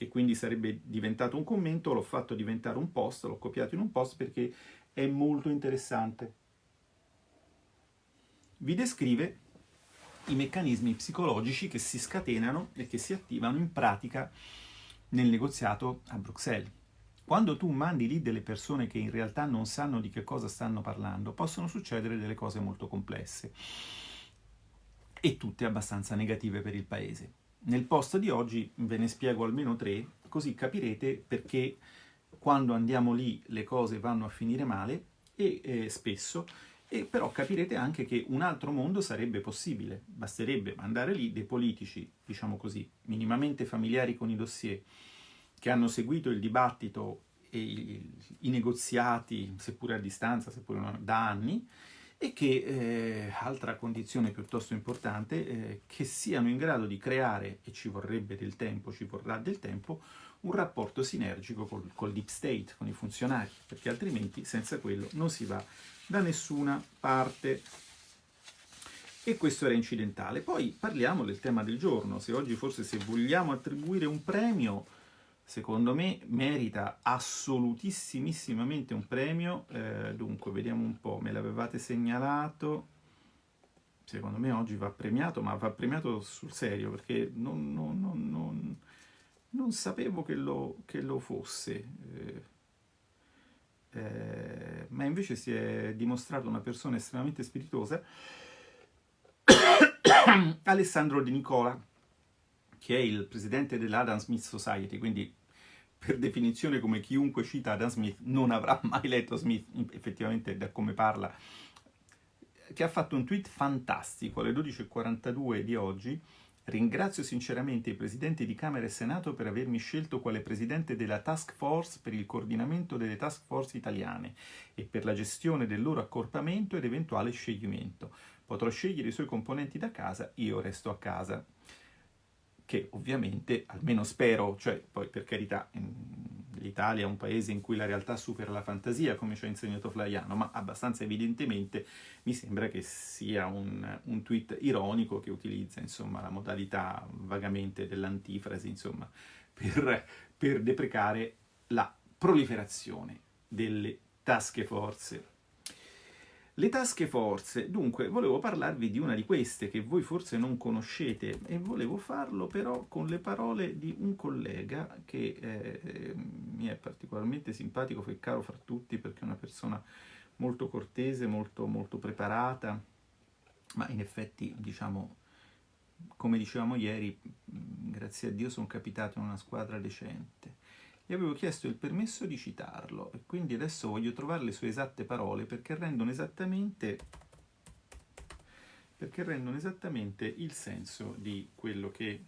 che quindi sarebbe diventato un commento, l'ho fatto diventare un post, l'ho copiato in un post perché è molto interessante. Vi descrive i meccanismi psicologici che si scatenano e che si attivano in pratica nel negoziato a Bruxelles. Quando tu mandi lì delle persone che in realtà non sanno di che cosa stanno parlando, possono succedere delle cose molto complesse e tutte abbastanza negative per il paese. Nel post di oggi ve ne spiego almeno tre, così capirete perché quando andiamo lì le cose vanno a finire male e eh, spesso e però capirete anche che un altro mondo sarebbe possibile, basterebbe mandare lì dei politici, diciamo così, minimamente familiari con i dossier, che hanno seguito il dibattito e i, i negoziati, seppure a distanza, seppure da anni, e che, eh, altra condizione piuttosto importante, eh, che siano in grado di creare, e ci vorrebbe del tempo, ci vorrà del tempo, un rapporto sinergico col, col deep state, con i funzionari, perché altrimenti senza quello non si va da nessuna parte. E questo era incidentale. Poi parliamo del tema del giorno. Se oggi forse se vogliamo attribuire un premio, secondo me merita assolutissimamente un premio. Eh, dunque, vediamo un po', me l'avevate segnalato. Secondo me oggi va premiato, ma va premiato sul serio, perché non, non, non, non sapevo che lo, che lo fosse. Eh, eh, ma invece si è dimostrato una persona estremamente spiritosa, Alessandro De Nicola, che è il presidente dell'Adam Smith Society, quindi per definizione come chiunque cita Adam Smith non avrà mai letto Smith, effettivamente da come parla, che ha fatto un tweet fantastico alle 12.42 di oggi, Ringrazio sinceramente i presidenti di Camera e Senato per avermi scelto quale presidente della task force per il coordinamento delle task force italiane e per la gestione del loro accorpamento ed eventuale scioglimento. Potrò scegliere i suoi componenti da casa, io resto a casa. Che ovviamente, almeno spero, cioè poi per carità, l'Italia è un paese in cui la realtà supera la fantasia, come ci ha insegnato Flaiano, ma abbastanza evidentemente mi sembra che sia un, un tweet ironico che utilizza insomma, la modalità vagamente dell'antifrasi insomma, per, per deprecare la proliferazione delle tasche forze le tasche forze, dunque, volevo parlarvi di una di queste che voi forse non conoscete e volevo farlo però con le parole di un collega che eh, mi è particolarmente simpatico, è caro fra tutti perché è una persona molto cortese, molto, molto preparata, ma in effetti, diciamo, come dicevamo ieri, grazie a Dio sono capitato in una squadra decente gli avevo chiesto il permesso di citarlo e quindi adesso voglio trovare le sue esatte parole perché rendono esattamente, perché rendono esattamente il senso di quello che...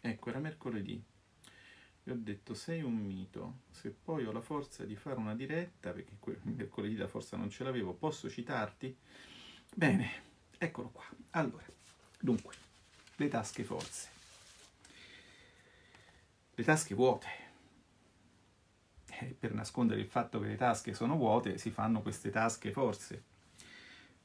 Ecco, era mercoledì. Gli ho detto, sei un mito, se poi ho la forza di fare una diretta, perché mercoledì la forza non ce l'avevo, posso citarti? Bene, eccolo qua. Allora, dunque, le tasche forze le tasche vuote. E per nascondere il fatto che le tasche sono vuote si fanno queste tasche forse.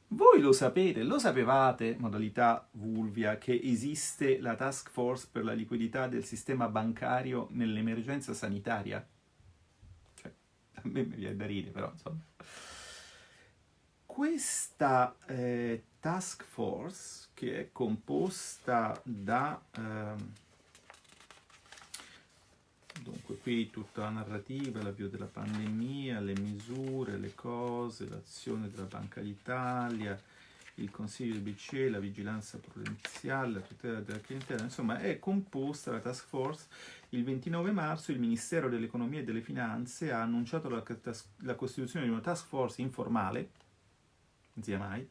Voi lo sapete, lo sapevate, modalità Vulvia, che esiste la task force per la liquidità del sistema bancario nell'emergenza sanitaria? Cioè, a me mi viene da ridere, però insomma. Questa eh, task force, che è composta da... Eh, Dunque, qui tutta la narrativa, l'avvio della pandemia, le misure, le cose, l'azione della Banca d'Italia, il Consiglio del BCE, la vigilanza prudenziale, la tutela della clientela, insomma è composta la task force. Il 29 marzo il Ministero dell'Economia e delle Finanze ha annunciato la, la costituzione di una task force informale, sia mai,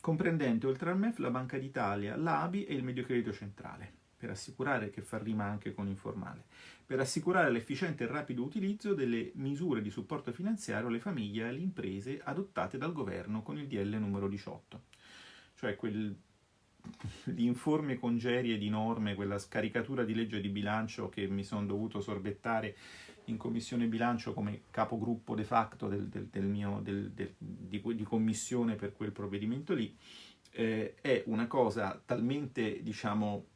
comprendente oltre al MEF la Banca d'Italia, l'ABI e il Mediocredito Centrale, per assicurare che fa rima anche con informale, per assicurare l'efficiente e rapido utilizzo delle misure di supporto finanziario alle famiglie e alle imprese adottate dal governo con il DL numero 18, cioè quel l'informe congerie di norme, quella scaricatura di legge di bilancio che mi sono dovuto sorbettare in commissione bilancio come capogruppo de facto del, del, del mio, di, di, commissione per quel provvedimento lì, eh, è una cosa talmente, diciamo,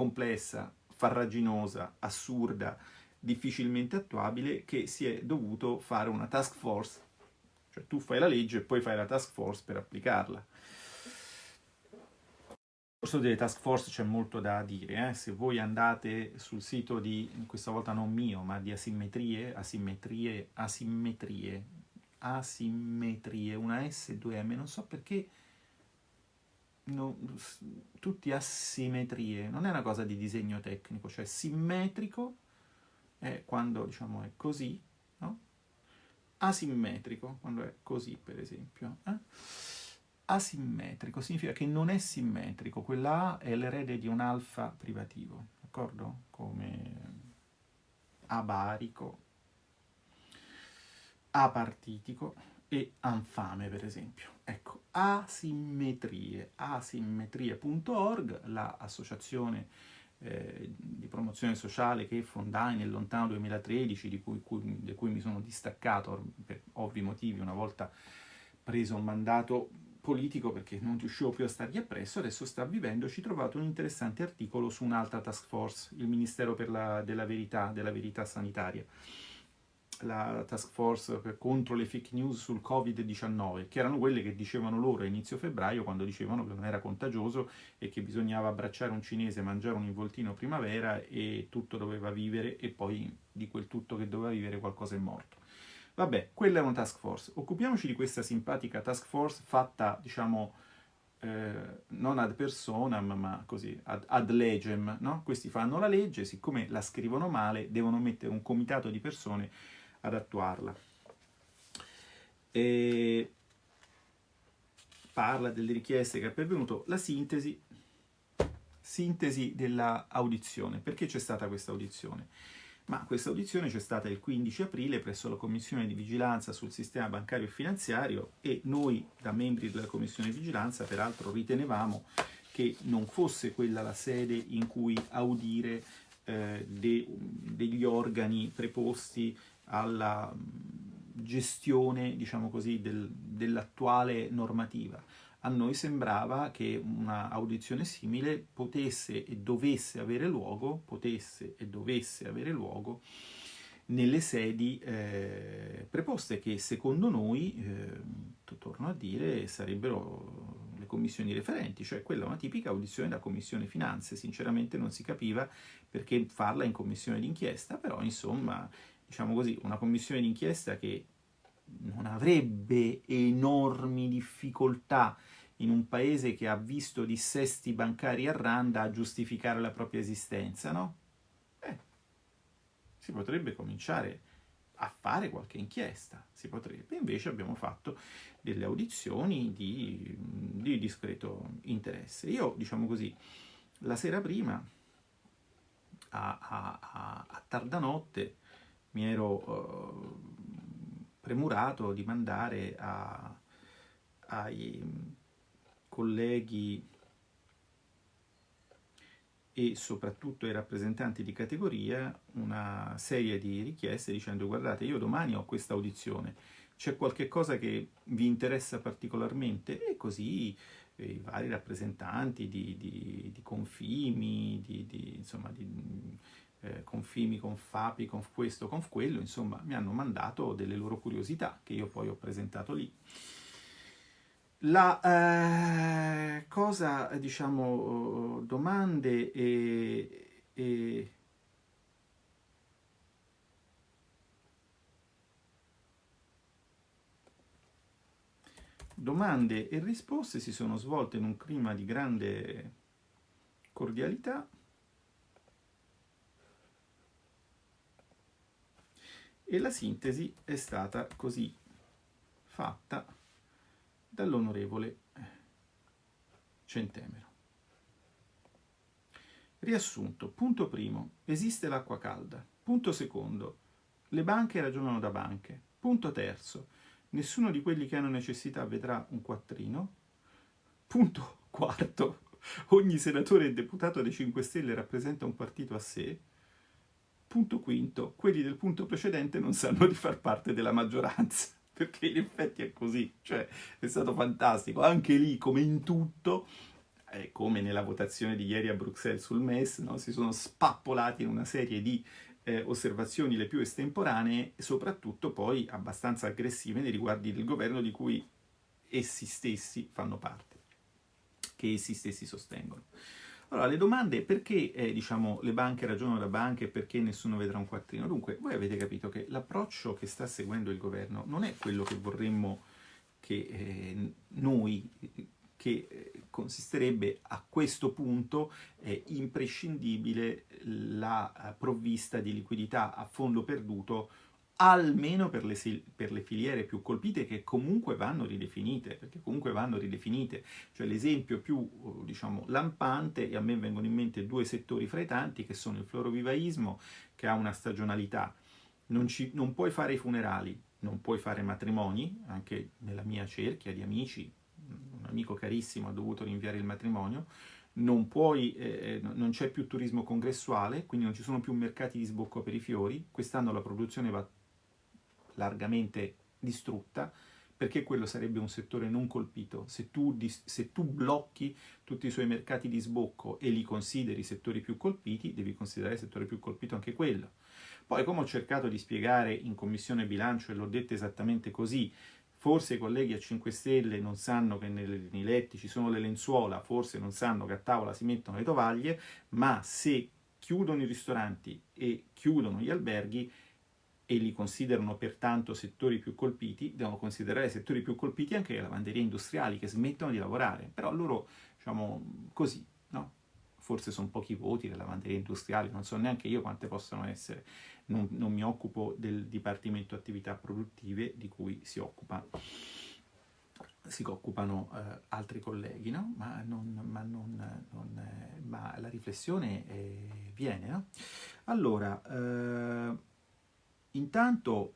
complessa, farraginosa, assurda, difficilmente attuabile, che si è dovuto fare una task force, cioè tu fai la legge e poi fai la task force per applicarla corso delle task force c'è molto da dire, eh? se voi andate sul sito di, questa volta non mio, ma di asimmetrie, asimmetrie, asimmetrie, asimmetrie, una S, due M, non so perché, no, tutti asimmetrie, non è una cosa di disegno tecnico, cioè simmetrico è quando diciamo è così, no? asimmetrico quando è così per esempio. Eh? asimmetrico significa che non è simmetrico, quella A è l'erede di un alfa privativo, d'accordo? Come abarico, apartitico e anfame, per esempio. Ecco, asimmetrie, asimmetrie.org, l'associazione eh, di promozione sociale che fondai nel lontano 2013, di cui, cui, di cui mi sono distaccato per ovvi motivi una volta preso un mandato politico perché non riuscivo più a stargli appresso, adesso sta vivendo, ci trovato un interessante articolo su un'altra task force, il Ministero la, della Verità, della Verità Sanitaria, la task force contro le fake news sul Covid-19, che erano quelle che dicevano loro a inizio febbraio, quando dicevano che non era contagioso e che bisognava abbracciare un cinese, mangiare un involtino primavera e tutto doveva vivere e poi di quel tutto che doveva vivere qualcosa è morto. Vabbè, quella è una task force. Occupiamoci di questa simpatica task force fatta, diciamo, eh, non ad personam, ma così, ad, ad legem, no? Questi fanno la legge, siccome la scrivono male, devono mettere un comitato di persone ad attuarla. E parla delle richieste che è pervenuto, la sintesi, sintesi della audizione. Perché c'è stata questa audizione? ma questa audizione c'è stata il 15 aprile presso la Commissione di Vigilanza sul sistema bancario e finanziario e noi, da membri della Commissione di Vigilanza, peraltro ritenevamo che non fosse quella la sede in cui audire eh, de, degli organi preposti alla gestione, diciamo così, del, dell'attuale normativa. A noi sembrava che una audizione simile potesse e dovesse avere luogo, potesse e dovesse avere luogo nelle sedi eh, preposte che secondo noi, eh, torno a dire, sarebbero le commissioni referenti, cioè quella è una tipica audizione da commissione finanze, sinceramente non si capiva perché farla in commissione d'inchiesta, però insomma, diciamo così, una commissione d'inchiesta che non avrebbe enormi difficoltà in un paese che ha visto dissesti bancari a randa a giustificare la propria esistenza, no? Eh, si potrebbe cominciare a fare qualche inchiesta, si potrebbe. Invece abbiamo fatto delle audizioni di, di discreto interesse. Io, diciamo così, la sera prima, a, a, a, a tarda notte, mi ero uh, premurato di mandare a, ai colleghi e soprattutto ai rappresentanti di categoria una serie di richieste dicendo guardate io domani ho questa audizione, c'è qualche cosa che vi interessa particolarmente? E così eh, i vari rappresentanti di, di, di Confimi, di, di insomma di eh, con Fimi, con Fapi, con questo, con quello, insomma mi hanno mandato delle loro curiosità che io poi ho presentato lì. La eh, cosa, diciamo, domande e, e domande e risposte si sono svolte in un clima di grande cordialità e la sintesi è stata così fatta dall'onorevole Centemero. Riassunto. Punto primo. Esiste l'acqua calda. Punto secondo. Le banche ragionano da banche. Punto terzo. Nessuno di quelli che hanno necessità vedrà un quattrino. Punto quarto. Ogni senatore e deputato dei 5 Stelle rappresenta un partito a sé. Punto quinto. Quelli del punto precedente non sanno di far parte della maggioranza perché in effetti è così, cioè è stato fantastico, anche lì come in tutto, eh, come nella votazione di ieri a Bruxelles sul MES, no? si sono spappolati in una serie di eh, osservazioni le più estemporanee soprattutto poi abbastanza aggressive nei riguardi del governo di cui essi stessi fanno parte, che essi stessi sostengono. Allora, le domande perché eh, diciamo, le banche ragionano da banche e perché nessuno vedrà un quattrino? Dunque, voi avete capito che l'approccio che sta seguendo il governo non è quello che vorremmo che eh, noi, che eh, consisterebbe a questo punto eh, imprescindibile la provvista di liquidità a fondo perduto almeno per le, per le, filiere più colpite che comunque vanno ridefinite, perché comunque vanno ridefinite. Cioè l'esempio più, diciamo, lampante, e a me vengono in mente due settori fra i tanti, che sono il florovivaismo, che ha una stagionalità. Non, ci, non puoi fare i funerali, non puoi fare matrimoni, anche nella mia cerchia di amici, un amico carissimo ha dovuto rinviare il matrimonio, non, puoi, eh, non c'è più turismo congressuale, quindi non ci sono più mercati di sbocco per i fiori, quest'anno la produzione va largamente distrutta, perché quello sarebbe un settore non colpito. Se tu, se tu, blocchi tutti i suoi mercati di sbocco e li consideri settori più colpiti, devi considerare il settore più colpito anche quello. Poi, come ho cercato di spiegare in Commissione Bilancio, e l'ho detto esattamente così, forse i colleghi a 5 Stelle non sanno che nei letti ci sono le lenzuola, forse non sanno che a tavola si mettono le tovaglie, ma se chiudono i ristoranti e chiudono gli alberghi, e li considerano pertanto settori più colpiti, devono considerare settori più colpiti anche le lavanderie industriali che smettono di lavorare. Però loro, diciamo, così, no? Forse sono pochi voti le lavanderie industriali, non so neanche io quante possono essere. Non, non mi occupo del Dipartimento Attività Produttive di cui si occupa si occupano eh, altri colleghi, no? ma, non, ma, non, non, eh, ma la riflessione eh, viene. No? Allora, eh, Intanto,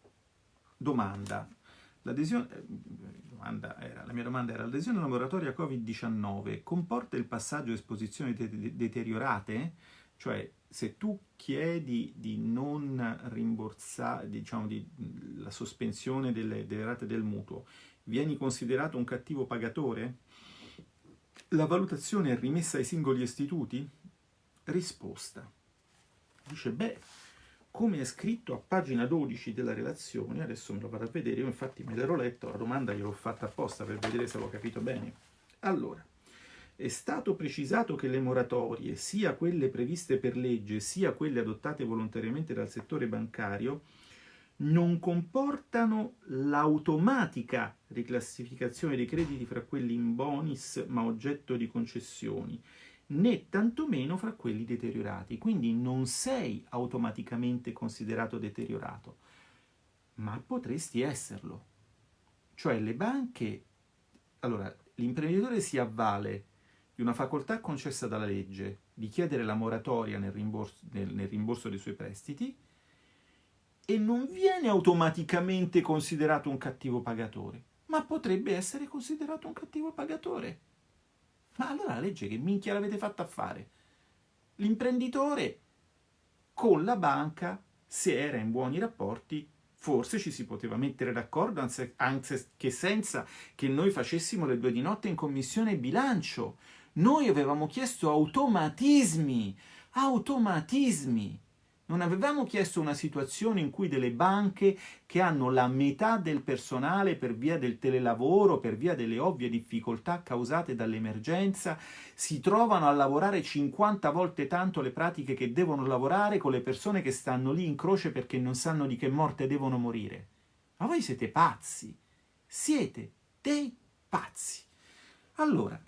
eh, domanda era, la mia domanda era, l'adesione alla moratoria Covid-19 comporta il passaggio a esposizioni de deteriorate? Cioè, se tu chiedi di non rimborsare, diciamo, di, la sospensione delle, delle rate del mutuo, vieni considerato un cattivo pagatore? La valutazione è rimessa ai singoli istituti? Risposta. Dice, beh, come è scritto a pagina 12 della relazione, adesso me lo vado a vedere, io infatti me l'ero letto, la domanda gliel'ho fatta apposta per vedere se l'ho capito bene. Allora, è stato precisato che le moratorie, sia quelle previste per legge, sia quelle adottate volontariamente dal settore bancario, non comportano l'automatica riclassificazione dei crediti fra quelli in bonus ma oggetto di concessioni, né tantomeno fra quelli deteriorati. Quindi non sei automaticamente considerato deteriorato, ma potresti esserlo. Cioè le banche... Allora, l'imprenditore si avvale di una facoltà concessa dalla legge di chiedere la moratoria nel rimborso, nel, nel rimborso dei suoi prestiti e non viene automaticamente considerato un cattivo pagatore, ma potrebbe essere considerato un cattivo pagatore. Ma allora la legge che minchia l'avete fatta a fare? L'imprenditore con la banca, se era in buoni rapporti, forse ci si poteva mettere d'accordo, anche che senza che noi facessimo le due di notte in commissione bilancio. Noi avevamo chiesto automatismi, automatismi. Non avevamo chiesto una situazione in cui delle banche che hanno la metà del personale per via del telelavoro, per via delle ovvie difficoltà causate dall'emergenza, si trovano a lavorare 50 volte tanto le pratiche che devono lavorare con le persone che stanno lì in croce perché non sanno di che morte devono morire. Ma voi siete pazzi! Siete dei pazzi. Allora,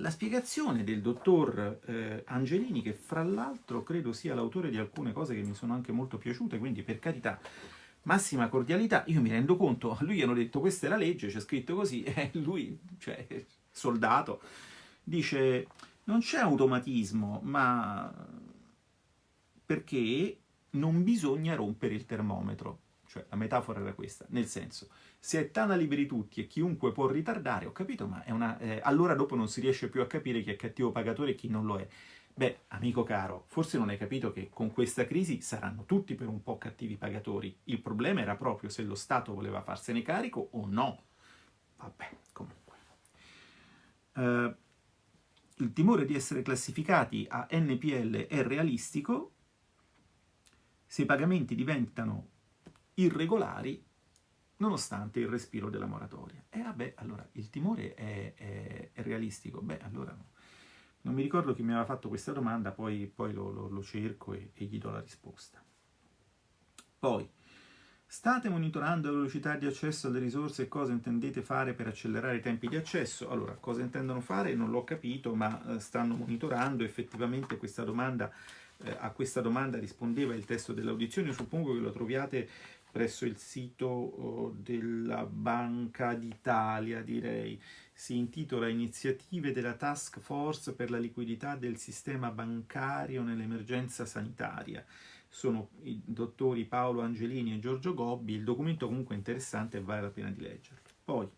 la spiegazione del dottor eh, Angelini, che fra l'altro credo sia l'autore di alcune cose che mi sono anche molto piaciute, quindi per carità, massima cordialità, io mi rendo conto, a lui hanno detto questa è la legge, c'è scritto così, e lui, cioè, soldato, dice non c'è automatismo, ma perché non bisogna rompere il termometro. Cioè, la metafora era questa, nel senso, se è tana liberi tutti e chiunque può ritardare, ho capito, ma una, eh, allora dopo non si riesce più a capire chi è cattivo pagatore e chi non lo è. Beh, amico caro, forse non hai capito che con questa crisi saranno tutti per un po' cattivi pagatori. Il problema era proprio se lo Stato voleva farsene carico o no. Vabbè, comunque. Uh, il timore di essere classificati a NPL è realistico se i pagamenti diventano irregolari nonostante il respiro della moratoria. E vabbè, allora, il timore è, è, è realistico? Beh, allora no. Non mi ricordo chi mi aveva fatto questa domanda, poi, poi lo, lo, lo, cerco e, e, gli do la risposta. Poi, state monitorando la velocità di accesso alle risorse e cosa intendete fare per accelerare i tempi di accesso? Allora, cosa intendono fare non l'ho capito, ma eh, stanno monitorando effettivamente questa domanda. Eh, a questa domanda rispondeva il testo dell'audizione, suppongo che lo troviate presso il sito oh, della Banca d'Italia, direi. Si intitola Iniziative della Task Force per la liquidità del sistema bancario nell'emergenza sanitaria. Sono i dottori Paolo Angelini e Giorgio Gobbi. Il documento comunque è interessante e vale la pena di leggerlo. Poi,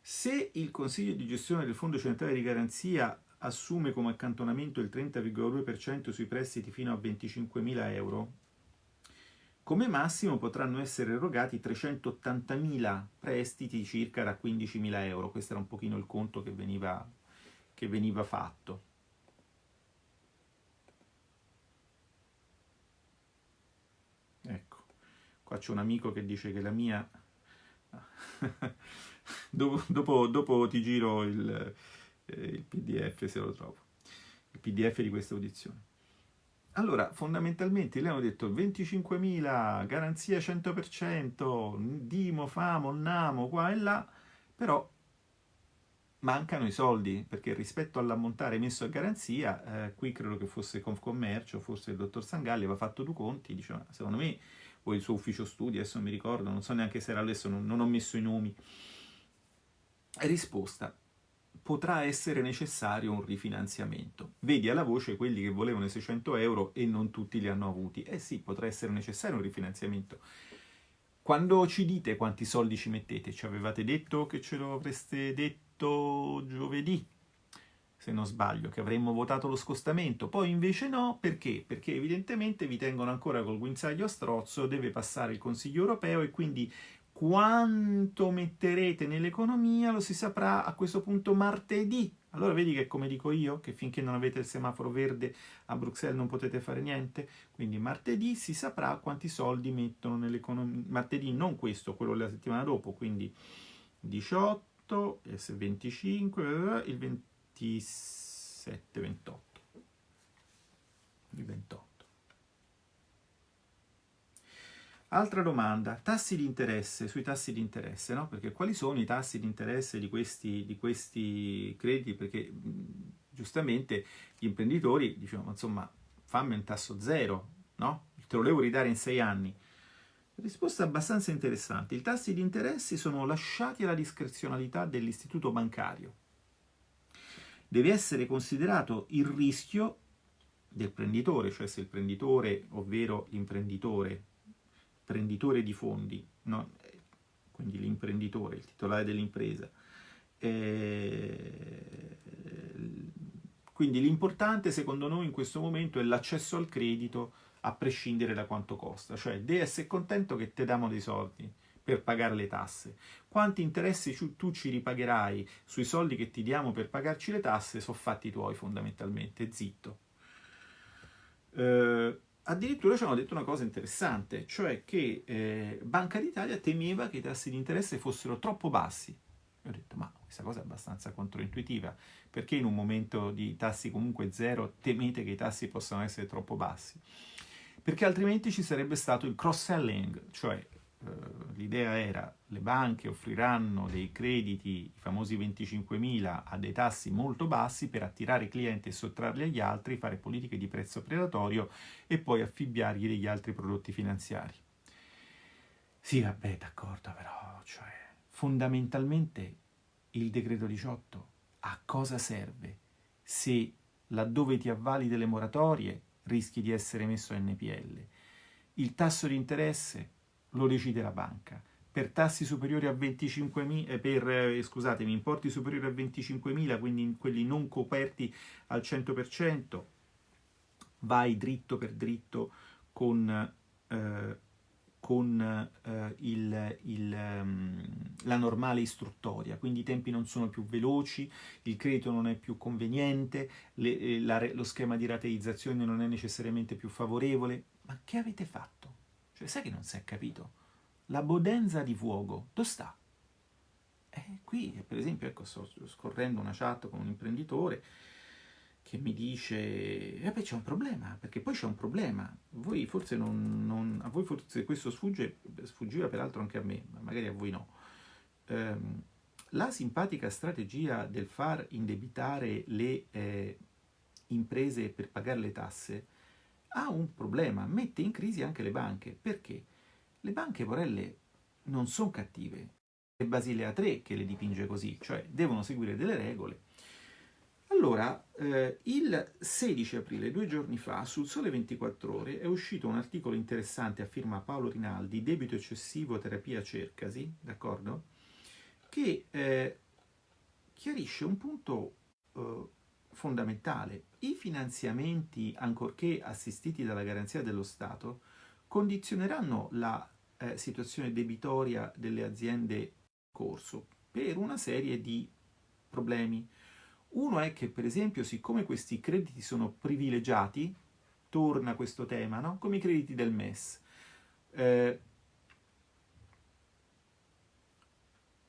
se il Consiglio di gestione del Fondo Centrale di Garanzia assume come accantonamento il 30,2% sui prestiti fino a 25.000 euro, come massimo potranno essere erogati 380.000 prestiti circa da 15.000 euro. Questo era un pochino il conto che veniva, che veniva fatto. Ecco, qua c'è un amico che dice che la mia... dopo, dopo, dopo, ti giro il, eh, il pdf se lo trovo, il pdf di questa audizione. Allora, fondamentalmente le hanno detto 25.000, garanzia 100%, Dimo, Famo, Namo, qua e là, però mancano i soldi, perché rispetto all'ammontare messo a garanzia, eh, qui credo che fosse Confcommercio, forse il dottor Sangalli aveva fatto due conti, diceva, secondo me, o il suo ufficio studi, adesso non mi ricordo, non so neanche se era adesso, non, non ho messo i nomi. Risposta, potrà essere necessario un rifinanziamento. Vedi alla voce quelli che volevano i 600 euro e non tutti li hanno avuti. Eh sì, potrà essere necessario un rifinanziamento. Quando ci dite quanti soldi ci mettete, ci avevate detto che ce lo avreste detto giovedì, se non sbaglio, che avremmo votato lo scostamento. Poi invece no, perché? Perché evidentemente vi tengono ancora col guinzaglio a strozzo, deve passare il Consiglio europeo e quindi quanto metterete nell'economia lo si saprà a questo punto martedì. Allora vedi che come dico io, che finché non avete il semaforo verde a Bruxelles non potete fare niente? Quindi martedì si saprà quanti soldi mettono nell'economia. Martedì non questo, quello della settimana dopo, quindi 18, 25, il 27, 28. Il 28. Altra domanda, tassi di interesse, sui tassi di interesse, no? Perché quali sono i tassi di interesse di questi, di questi crediti? Perché giustamente gli imprenditori dicono, insomma, fammi un tasso zero, no? Te lo devo ridare in sei anni. Risposta abbastanza interessante. I tassi di interesse sono lasciati alla discrezionalità dell'istituto bancario. Deve essere considerato il rischio del prenditore, cioè se il prenditore, ovvero l'imprenditore, prenditore di fondi, no? quindi l'imprenditore, il titolare dell'impresa. Eh, quindi l'importante secondo noi in questo momento è l'accesso al credito a prescindere da quanto costa, cioè devi essere contento che ti diamo dei soldi per pagare le tasse. Quanti interessi tu ci ripagherai sui soldi che ti diamo per pagarci le tasse sono fatti tuoi fondamentalmente, zitto. Eh, addirittura ci hanno detto una cosa interessante, cioè che eh, Banca d'Italia temeva che i tassi di interesse fossero troppo bassi. E ho detto, ma questa cosa è abbastanza controintuitiva, perché in un momento di tassi comunque zero temete che i tassi possano essere troppo bassi? Perché altrimenti ci sarebbe stato il cross-selling, cioè l'idea era le banche offriranno dei crediti, i famosi 25.000, a dei tassi molto bassi per attirare i clienti e sottrarli agli altri, fare politiche di prezzo predatorio e poi affibbiargli degli altri prodotti finanziari. Sì, vabbè, d'accordo, però, cioè, fondamentalmente il decreto 18 a cosa serve se laddove ti avvali delle moratorie rischi di essere messo a NPL? Il tasso di interesse lo decide la banca. Per tassi superiori a 25.000, eh, per, eh, scusatemi, importi superiori a 25.000, quindi quelli non coperti al 100%, vai dritto per dritto con, eh, con eh, il, il, um, la normale istruttoria, quindi i tempi non sono più veloci, il credito non è più conveniente, le, eh, la, lo schema di rateizzazione non è necessariamente più favorevole. Ma che avete fatto? Cioè, sai che non si è capito? La bodenza di fuoco, dove sta? Eh, qui, per esempio, ecco, sto scorrendo una chat con un imprenditore che mi dice, eh beh, c'è un problema, perché poi c'è un problema. Voi forse non, non, a voi forse questo sfugge, sfuggiva peraltro anche a me, ma magari a voi no. Um, la simpatica strategia del far indebitare le eh, imprese per pagare le tasse ha un problema, mette in crisi anche le banche. Perché? Le banche, Porelle, non sono cattive. È Basilea 3 che le dipinge così, cioè devono seguire delle regole. Allora, eh, il 16 aprile, due giorni fa, sul Sole 24 Ore, è uscito un articolo interessante a firma Paolo Rinaldi, Debito eccessivo, terapia cercasi, d'accordo? Che eh, chiarisce un punto eh, fondamentale. I finanziamenti, ancorché assistiti dalla garanzia dello Stato, condizioneranno la eh, situazione debitoria delle aziende in corso per una serie di problemi. Uno è che, per esempio, siccome questi crediti sono privilegiati, torna questo tema, no? come i crediti del MES, eh,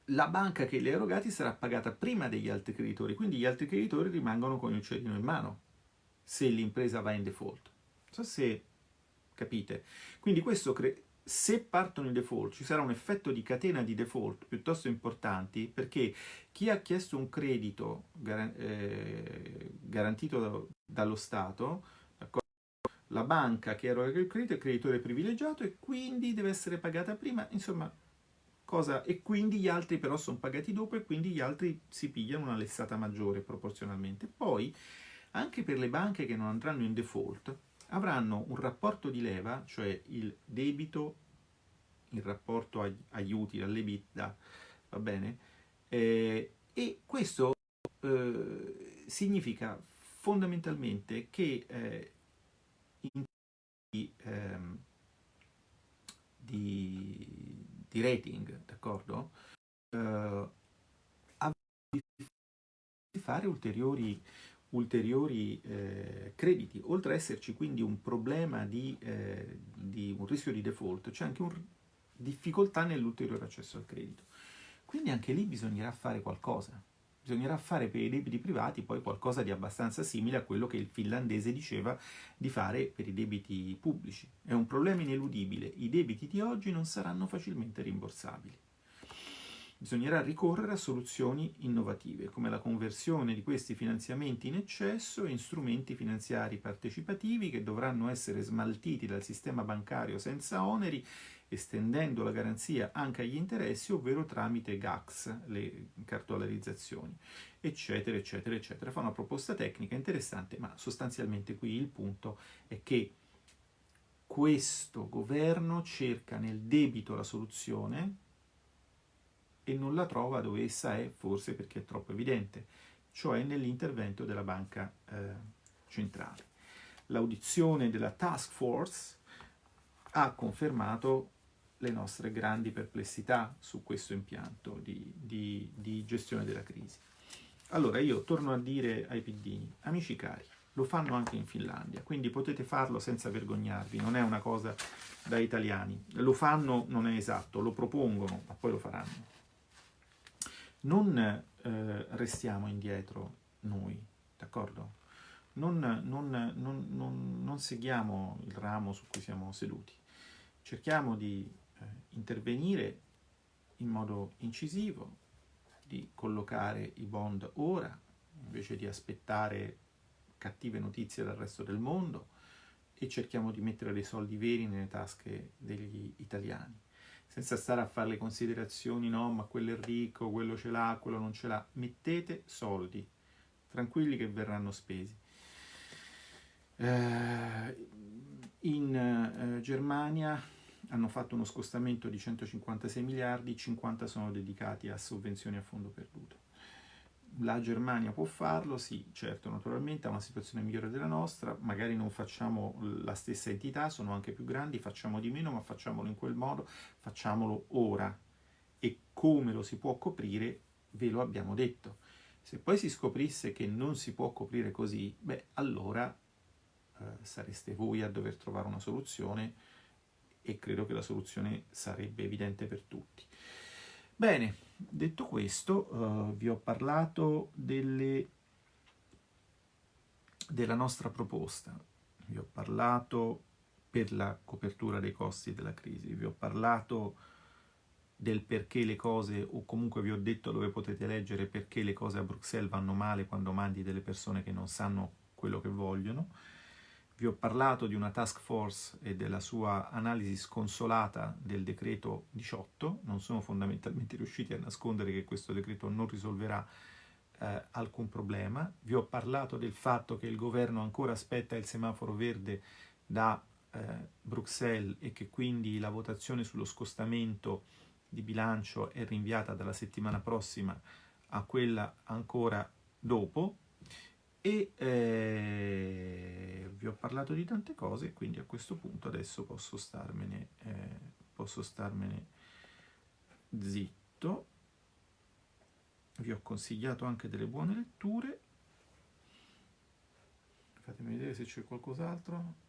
la banca che li ha erogati sarà pagata prima degli altri creditori, quindi gli altri creditori rimangono con il uccellino in mano, se l'impresa va in default. Non so se capite. Quindi questo se partono in default ci sarà un effetto di catena di default piuttosto importanti perché chi ha chiesto un credito gar eh, garantito da dallo Stato, la banca che eroga il credito è creditore privilegiato e quindi deve essere pagata prima, insomma, cosa? E quindi gli altri però sono pagati dopo e quindi gli altri si pigliano una lessata maggiore proporzionalmente. Poi, anche per le banche che non andranno in default, avranno un rapporto di leva, cioè il debito in rapporto agli, agli utili, all'EBITDA, va bene? Eh, e questo eh, significa fondamentalmente che eh, in di, ehm, di, di rating, d'accordo? Eh, di fare ulteriori ulteriori eh, crediti. Oltre ad esserci quindi un problema di, eh, di un rischio di default, c'è anche una difficoltà nell'ulteriore accesso al credito. Quindi anche lì bisognerà fare qualcosa. Bisognerà fare per i debiti privati poi qualcosa di abbastanza simile a quello che il finlandese diceva di fare per i debiti pubblici. È un problema ineludibile. I debiti di oggi non saranno facilmente rimborsabili bisognerà ricorrere a soluzioni innovative, come la conversione di questi finanziamenti in eccesso in strumenti finanziari partecipativi che dovranno essere smaltiti dal sistema bancario senza oneri, estendendo la garanzia anche agli interessi, ovvero tramite GACS, le cartolarizzazioni, eccetera, eccetera, eccetera. Fa una proposta tecnica interessante, ma sostanzialmente qui il punto è che questo governo cerca nel debito la soluzione, e non la trova dove essa è, forse perché è troppo evidente, cioè nell'intervento della banca eh, centrale. L'audizione della task force ha confermato le nostre grandi perplessità su questo impianto di, di, di gestione della crisi. Allora io torno a dire ai piddini, amici cari, lo fanno anche in Finlandia, quindi potete farlo senza vergognarvi, non è una cosa da italiani. Lo fanno, non è esatto, lo propongono, ma poi lo faranno non eh, restiamo indietro noi, d'accordo? Non, non, non, non, seguiamo il ramo su cui siamo seduti, cerchiamo di eh, intervenire in modo incisivo, di collocare i bond ora, invece di aspettare cattive notizie dal resto del mondo, e cerchiamo di mettere dei soldi veri nelle tasche degli italiani, senza stare a fare le considerazioni, no, ma quello è ricco, quello ce l'ha, quello non ce l'ha. Mettete soldi, tranquilli che verranno spesi. Eh, in eh, Germania hanno fatto uno scostamento di 156 miliardi, 50 sono dedicati a sovvenzioni a fondo perduto la Germania può farlo, sì, certo, naturalmente ha una situazione migliore della nostra, magari non facciamo la stessa entità, sono anche più grandi, facciamo di meno, ma facciamolo in quel modo, facciamolo ora. E come lo si può coprire, ve lo abbiamo detto. Se poi si scoprisse che non si può coprire così, beh, allora eh, sareste voi a dover trovare una soluzione e credo che la soluzione sarebbe evidente per tutti. Bene, detto questo, uh, vi ho parlato delle, della nostra proposta, vi ho parlato per la copertura dei costi della crisi, vi ho parlato del perché le cose, o comunque vi ho detto dove potete leggere perché le cose a Bruxelles vanno male quando mandi delle persone che non sanno quello che vogliono, vi ho parlato di una task force e della sua analisi sconsolata del decreto 18, non sono fondamentalmente riusciti a nascondere che questo decreto non risolverà eh, alcun problema, vi ho parlato del fatto che il governo ancora aspetta il semaforo verde da eh, Bruxelles e che quindi la votazione sullo scostamento di bilancio è rinviata dalla settimana prossima a quella ancora dopo, e eh, vi ho parlato di tante cose, quindi a questo punto adesso posso starmene, eh, posso starmene zitto. Vi ho consigliato anche delle buone letture. Fatemi vedere se c'è qualcos'altro.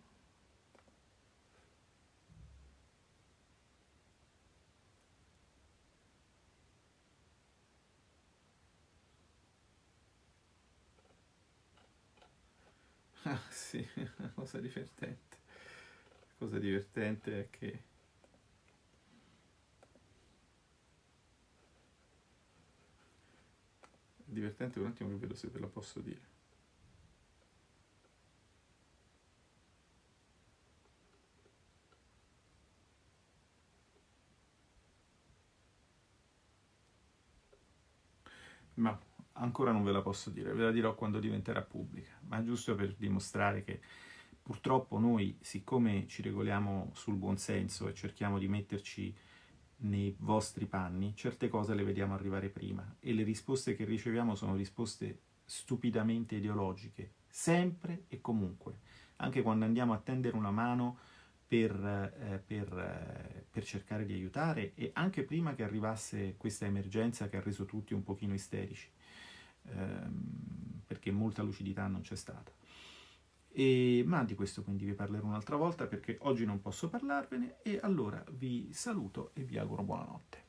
Ah, sì, una cosa divertente. La cosa divertente è che divertente un attimo che vedo se ve la posso dire. Ma ancora non ve la posso dire, ve la dirò quando diventerà pubblica, ma giusto per dimostrare che purtroppo noi, siccome ci regoliamo sul buon senso e cerchiamo di metterci nei vostri panni, certe cose le vediamo arrivare prima e le risposte che riceviamo sono risposte stupidamente ideologiche, sempre e comunque, anche quando andiamo a tendere una mano per, eh, per, eh, per, cercare di aiutare e anche prima che arrivasse questa emergenza che ha reso tutti un pochino isterici ehm, perché molta lucidità non c'è stata. E, ma di questo quindi vi parlerò un'altra volta perché oggi non posso parlarvene e allora vi saluto e vi auguro buonanotte.